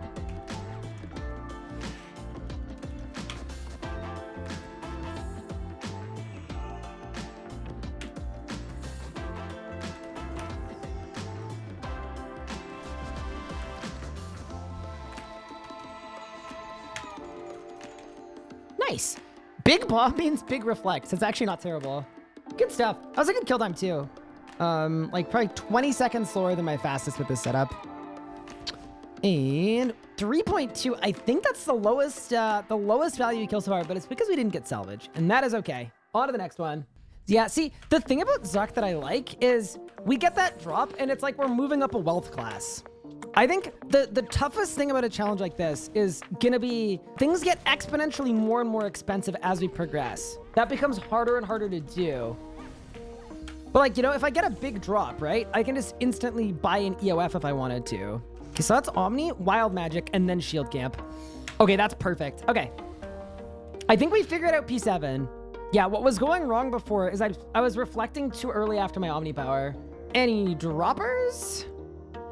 Nice. Big bomb means big reflex. It's actually not terrible. Good stuff. That was a good kill time too. Um, like probably 20 seconds slower than my fastest with this setup. And 3.2, I think that's the lowest, uh, the lowest value we killed so far, but it's because we didn't get salvage, and that is okay. On to the next one. Yeah, see, the thing about Zuk that I like is we get that drop, and it's like we're moving up a wealth class. I think the, the toughest thing about a challenge like this is gonna be things get exponentially more and more expensive as we progress. That becomes harder and harder to do. But like, you know, if I get a big drop, right, I can just instantly buy an EOF if I wanted to. Okay, so that's Omni, Wild Magic, and then Shield Camp. Okay, that's perfect. Okay. I think we figured out P7. Yeah, what was going wrong before is I, I was reflecting too early after my Omni Power. Any droppers?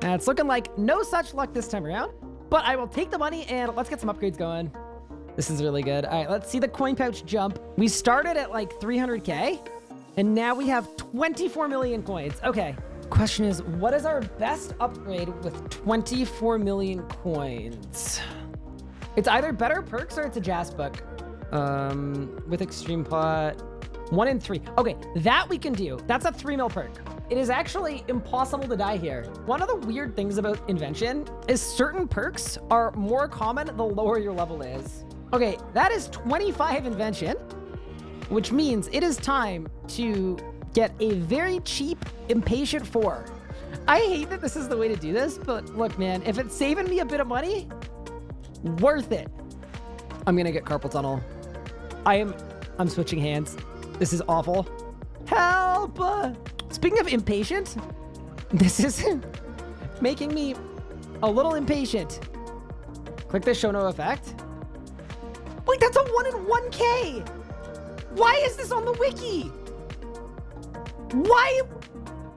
Uh, it's looking like no such luck this time around, but I will take the money and let's get some upgrades going. This is really good. All right, let's see the coin pouch jump. We started at like 300K and now we have 24 million coins. Okay. Question is, what is our best upgrade with 24 million coins? It's either better perks or it's a Jas book. Um, with extreme pot, one in three. Okay, that we can do. That's a three mil perk. It is actually impossible to die here. One of the weird things about invention is certain perks are more common the lower your level is. Okay, that is 25 invention, which means it is time to get a very cheap impatient four. I hate that this is the way to do this, but look, man, if it's saving me a bit of money, worth it. I'm gonna get carpal tunnel. I am, I'm switching hands. This is awful. Help! Speaking of impatient, this is making me a little impatient. Click the show no effect. Wait, that's a one in 1K! Why is this on the wiki? Why,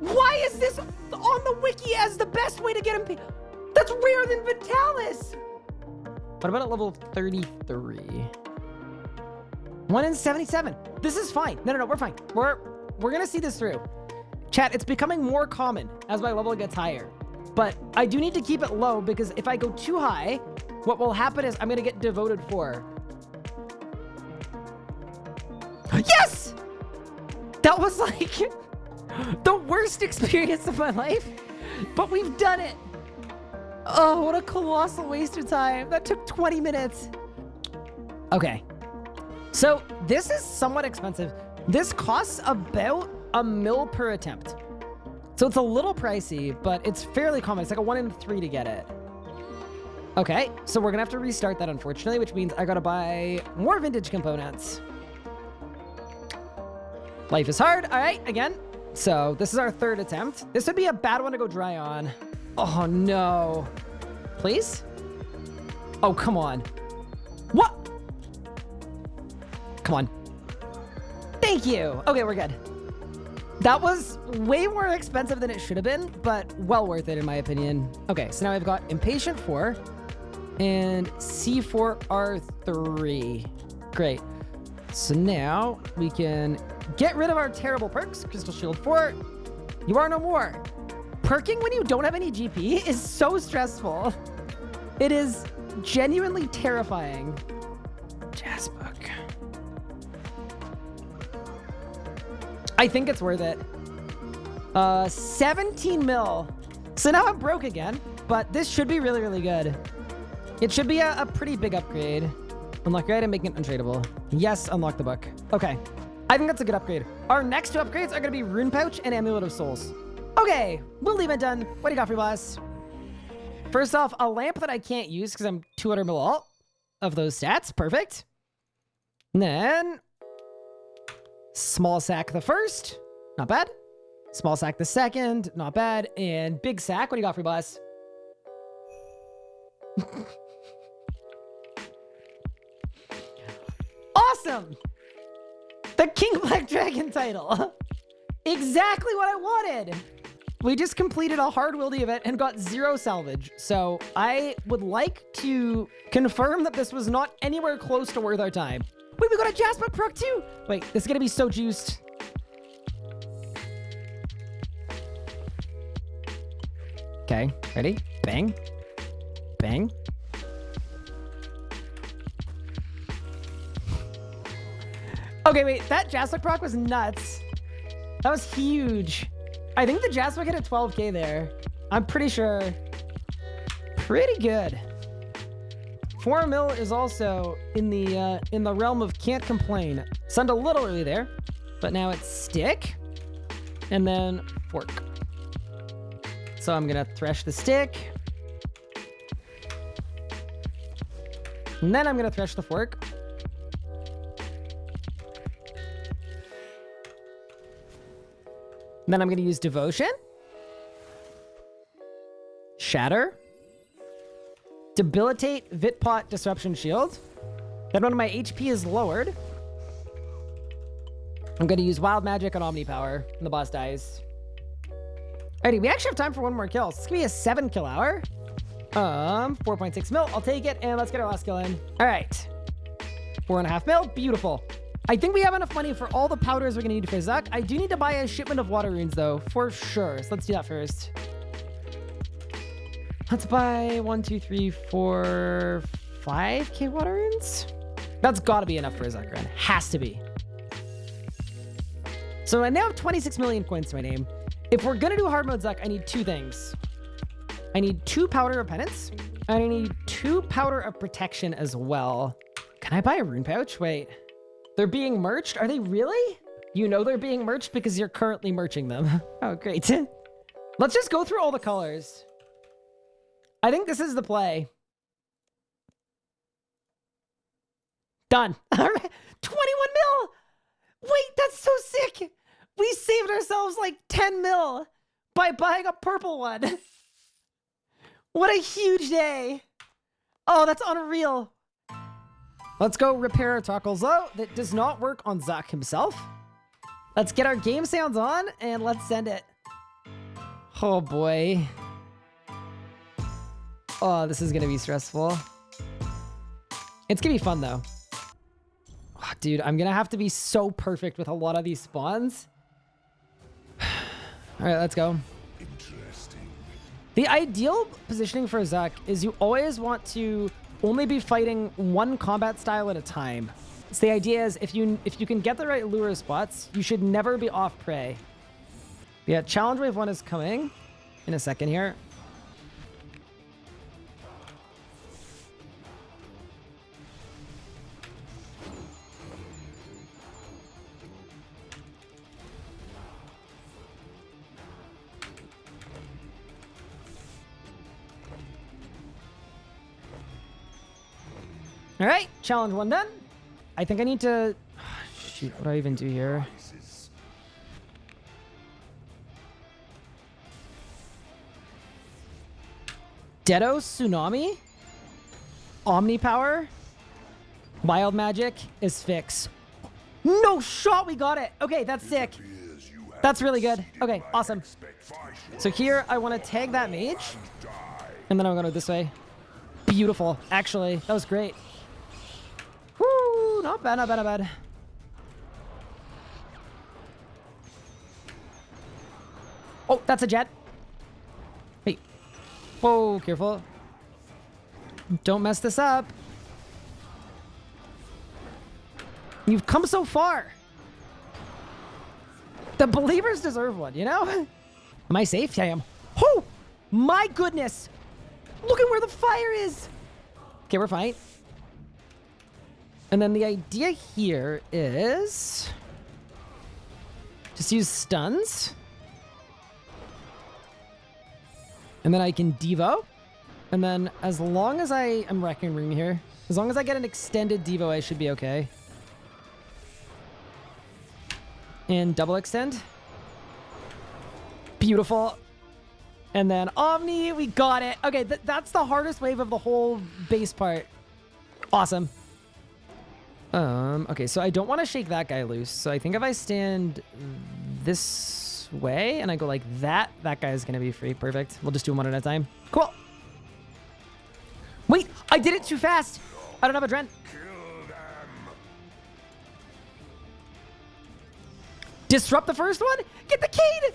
why is this on the wiki as the best way to get him? That's rarer than Vitalis. What about at level 33? One in 77. This is fine. No, no, no, we're fine. We're, we're gonna see this through. Chat, it's becoming more common as my level gets higher. But I do need to keep it low because if I go too high, what will happen is I'm gonna get devoted for. Yes! That was like the worst experience of my life, but we've done it. Oh, what a colossal waste of time. That took 20 minutes. Okay. So this is somewhat expensive. This costs about a mil per attempt. So it's a little pricey, but it's fairly common. It's like a one in three to get it. Okay, so we're gonna have to restart that, unfortunately, which means I gotta buy more vintage components. Life is hard. All right, again. So this is our third attempt. This would be a bad one to go dry on. Oh, no. Please? Oh, come on. What? Come on. Thank you. Okay, we're good. That was way more expensive than it should have been, but well worth it in my opinion. Okay, so now I've got Impatient 4 and C4R3. Great. So now we can get rid of our terrible perks. Crystal Shield 4, you are no more. Perking when you don't have any GP is so stressful. It is genuinely terrifying. Jas book. I think it's worth it. Uh, 17 mil. So now I'm broke again, but this should be really, really good. It should be a, a pretty big upgrade. Unlock your item, making it untradeable. Yes, unlock the book. Okay. I think that's a good upgrade. Our next two upgrades are going to be Rune Pouch and Amulet of Souls. Okay, we'll leave it done. What do you got for boss? First off, a lamp that I can't use because I'm 200 mil alt of those stats. Perfect. And then small sack the first. Not bad. Small sack the second. Not bad. And big sack. What do you got for boss? awesome! The King Black Dragon title. exactly what I wanted. We just completed a hard wildy event and got zero salvage. So I would like to confirm that this was not anywhere close to worth our time. Wait, we got a Jasper perk too. Wait, this is going to be so juiced. Okay, ready? Bang. Bang. Okay, wait, that Jaswick proc was nuts. That was huge. I think the Jaswick hit a 12k there. I'm pretty sure. Pretty good. Four mil is also in the uh, in the realm of can't complain. Send a little early there, but now it's stick, and then fork. So I'm gonna thresh the stick, and then I'm gonna thresh the fork. And then I'm going to use Devotion. Shatter. Debilitate Vitpot Disruption Shield. Then when my HP is lowered, I'm going to use Wild Magic and Omni Power, and the boss dies. Alrighty, we actually have time for one more kill. So it's going to be a 7 kill hour. Um, 4.6 mil. I'll take it, and let's get our last kill in. All right. Four and a half mil. Beautiful. I think we have enough money for all the powders we're going to need for Zuk. I do need to buy a shipment of water runes, though, for sure. So let's do that first. Let's buy one, two, three, four, five K water runes. That's got to be enough for a Zuk run. Has to be. So I now have 26 million coins to my name. If we're going to do hard mode Zuk, I need two things. I need two powder of penance. And I need two powder of protection as well. Can I buy a rune pouch? Wait. They're being merched? Are they really? You know they're being merched because you're currently merching them. oh, great. Let's just go through all the colors. I think this is the play. Done. All right. 21 mil. Wait, that's so sick. We saved ourselves like 10 mil by buying a purple one. what a huge day. Oh, that's unreal. Let's go repair our toggles though. That does not work on Zuk himself. Let's get our game sounds on and let's send it. Oh boy. Oh, this is gonna be stressful. It's gonna be fun though. Oh, dude, I'm gonna have to be so perfect with a lot of these spawns. All right, let's go. Interesting. The ideal positioning for Zuk is you always want to only be fighting one combat style at a time. So the idea is if you if you can get the right lure spots, you should never be off prey. Yeah, challenge wave one is coming in a second here. Challenge one done. I think I need to... Shoot, what do I even do here? Dedo Tsunami? Omni Power? Wild Magic is fix. No shot, we got it. Okay, that's sick. That's really good. Okay, awesome. So here, I want to tag that mage, and then I'm going to go this way. Beautiful. Actually, that was great. Not bad, not bad, not bad. Oh, that's a jet. Hey. Whoa, careful. Don't mess this up. You've come so far. The believers deserve one, you know? Am I safe? Yeah, I am. Oh, my goodness. Look at where the fire is. Okay, we're fine. And then the idea here is just use stuns. And then I can Devo. And then as long as I am Wrecking Ring here, as long as I get an extended Devo, I should be okay. And double extend. Beautiful. And then Omni, we got it. Okay, th that's the hardest wave of the whole base part. Awesome. Um, okay, so I don't want to shake that guy loose. So I think if I stand this way and I go like that, that guy is going to be free. Perfect. We'll just do them one at a time. Cool. Wait, I did it too fast. I don't have a Dren. Disrupt the first one? Get the Cade!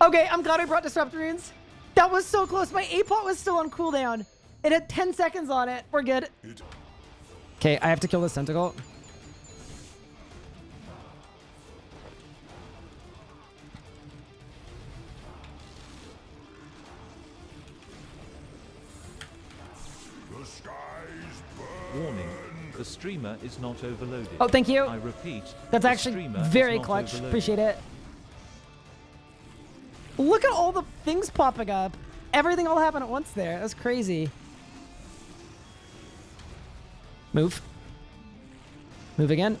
Okay, I'm glad I brought Disrupt runes. That was so close. My A-pot was still on cooldown. It had 10 seconds on it. We're good. It Okay, I have to kill this tentacle. The skies burn. Warning, the streamer is not overloaded. Oh, thank you. I repeat, That's actually very clutch. overloaded. Appreciate it. Look at all the things popping up. Everything all happened at once there. That's crazy. Move. Move again.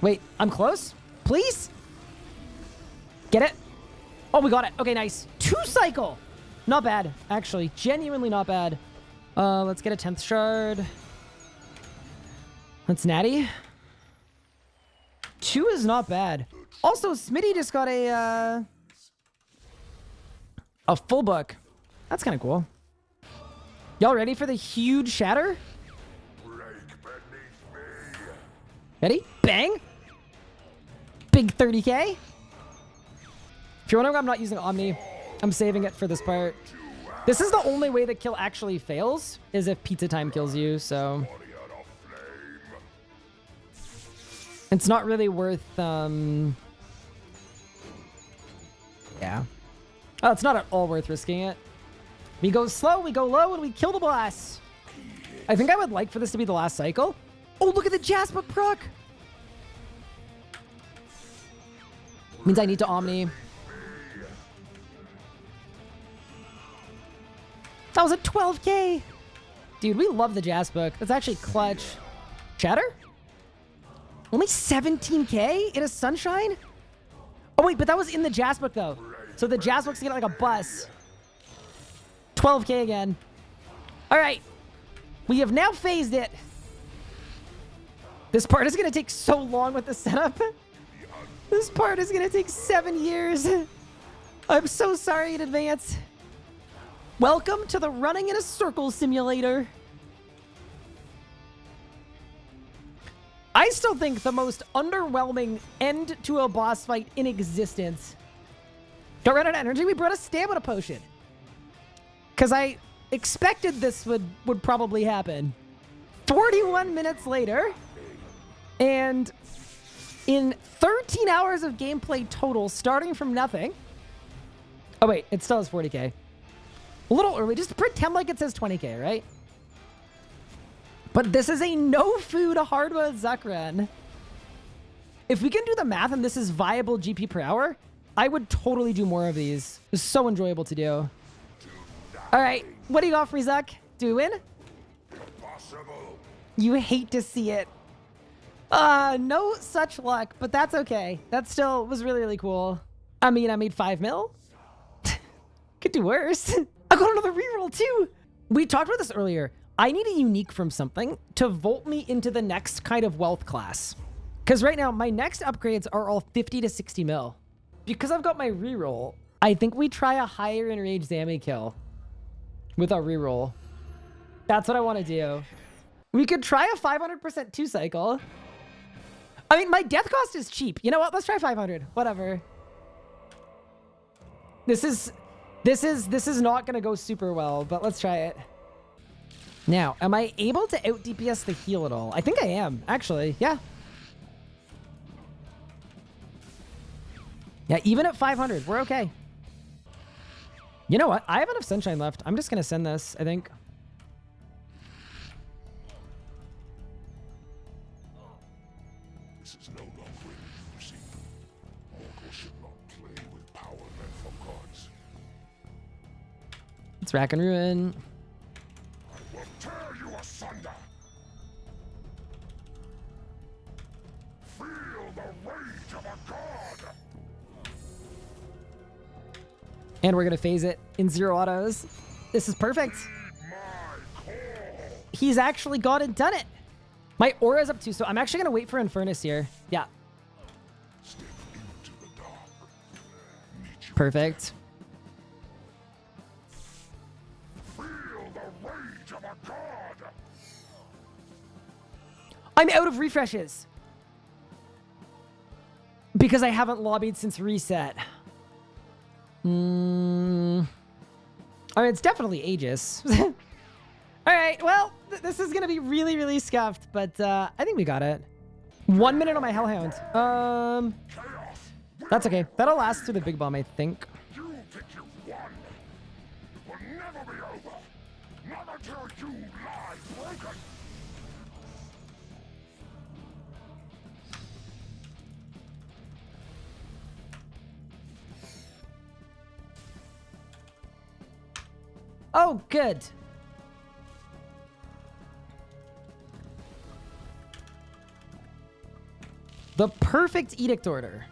Wait, I'm close? Please? Get it? Oh, we got it. Okay, nice. Two cycle. Not bad, actually. Genuinely not bad. Uh, let's get a 10th shard. That's natty. Two is not bad. Also, Smitty just got a, uh, a full book. That's kind of cool. Y'all ready for the huge shatter? Break beneath me. Ready? Bang! Big 30k. If you're wondering why I'm not using Omni, I'm saving it for this part. This is the only way the kill actually fails, is if pizza time kills you, so... Warrior of flame. It's not really worth, um... Yeah. Oh, it's not at all worth risking it. We go slow, we go low, and we kill the boss. I think I would like for this to be the last cycle. Oh, look at the Jasper proc! Means I need to Omni. That was a 12k! Dude, we love the Jas book. That's actually clutch. Chatter? Only 17k in a sunshine? Oh wait, but that was in the Jas book though. So the Jas book's getting like a bus. 12k again. All right. We have now phased it. This part is going to take so long with the setup. This part is going to take seven years. I'm so sorry in advance. Welcome to the running in a circle simulator. I still think the most underwhelming end to a boss fight in existence. Don't run out of energy. We brought a stamina potion. Because I expected this would, would probably happen. 41 minutes later. And in 13 hours of gameplay total, starting from nothing. Oh, wait. It still has 40k. A little early. Just pretend like it says 20k, right? But this is a no food hardwood Zuk run. If we can do the math and this is viable GP per hour, I would totally do more of these. It's so enjoyable to do. All right, what do you got Zuk? Do we win? Impossible. You hate to see it. Uh, no such luck, but that's okay. That still was really, really cool. I mean, I made five mil. Could do worse. I got another reroll too. We talked about this earlier. I need a unique from something to vault me into the next kind of wealth class. Because right now, my next upgrades are all 50 to 60 mil. Because I've got my reroll, I think we try a higher enraged Zammy kill with our reroll. That's what I want to do. We could try a 500% two cycle. I mean, my death cost is cheap. You know what? Let's try 500. Whatever. This is, this is, this is not going to go super well, but let's try it. Now, am I able to out DPS the heal at all? I think I am, actually. Yeah. Yeah, even at 500, we're okay. You know what? I have enough sunshine left. I'm just going to send this, I think. This is no longer an. Mortals should not play with power meant for gods. It's Rack and Ruin. And we're going to phase it in zero autos. This is perfect. He's actually gone and done it. My aura's up too, so I'm actually going to wait for Infernus here. Yeah, perfect. I'm out of refreshes. Because I haven't lobbied since reset. Mm, I mean, it's definitely Aegis. All right, well, th- this is going to be really, really scuffed, but uh, I think we got it. One minute on my Hellhound. Um, that's okay. That'll last through the big bomb, I think. Think Oh, good. The perfect edict order.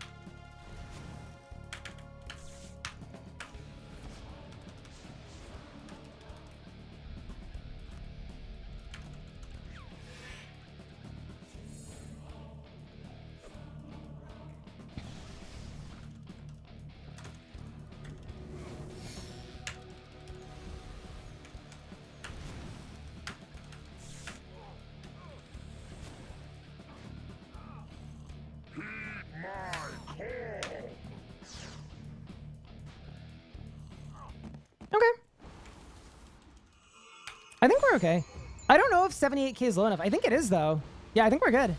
Okay. I don't know if 78k is low enough. I think it is, though. Yeah, I think we're good.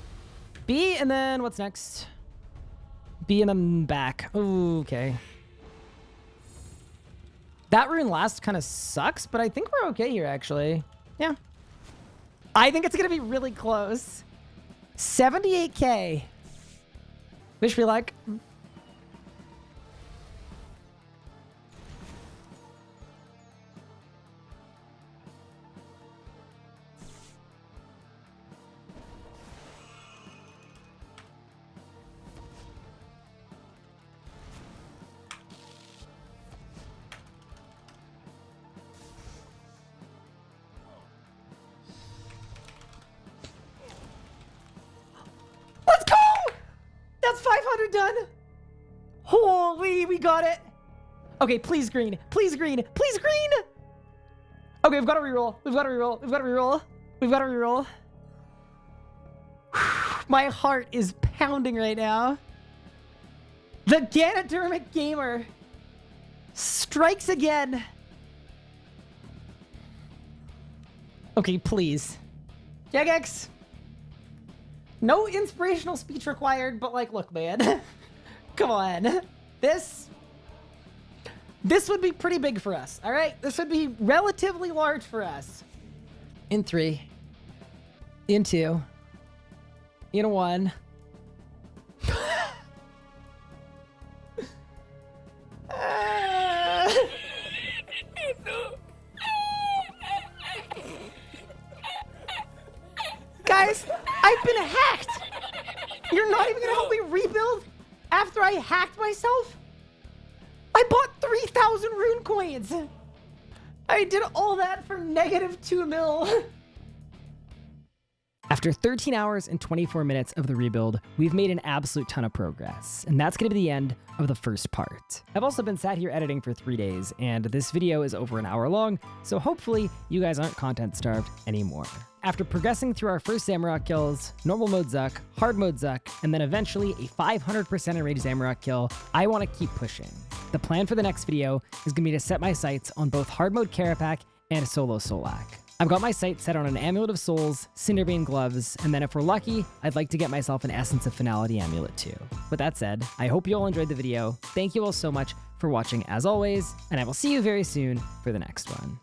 B, and then what's next? B and then back. Okay. That rune last kind of sucks, but I think we're okay here, actually. Yeah. I think it's going to be really close. 78k. Wish me luck. Okay, please green. Please green. Please green. Okay, we've got to reroll. We've got to reroll. We've got to reroll. We've got to reroll. My heart is pounding right now. The Ganodermic Gamer strikes again. Okay, please. Jagex. No inspirational speech required, but like, look, man. Come on. This this would be pretty big for us. All right? This would be relatively large for us. In 3. In 2. In 1. Ah. Guys, I've been hacked. You're not even gonna help me rebuild after I hacked myself? I bought 3,000 rune coins. I did all that for negative 2 mil. After 13 hours and 24 minutes of the rebuild, we've made an absolute ton of progress, and that's gonna be the end of the first part. I've also been sat here editing for three days, and this video is over an hour long, so hopefully you guys aren't content starved anymore. After progressing through our first Zamorak kills, normal mode Zuk, hard mode Zuk, and then eventually a 500% enraged Zamorak kill, I want to keep pushing. The plan for the next video is going to be to set my sights on both hard mode Kerapac and solo Solak. I've got my sights set on an Amulet of Souls, Cinderbane Gloves, and then if we're lucky, I'd like to get myself an Essence of Finality Amulet too. With that said, I hope you all enjoyed the video, thank you all so much for watching as always, and I will see you very soon for the next one.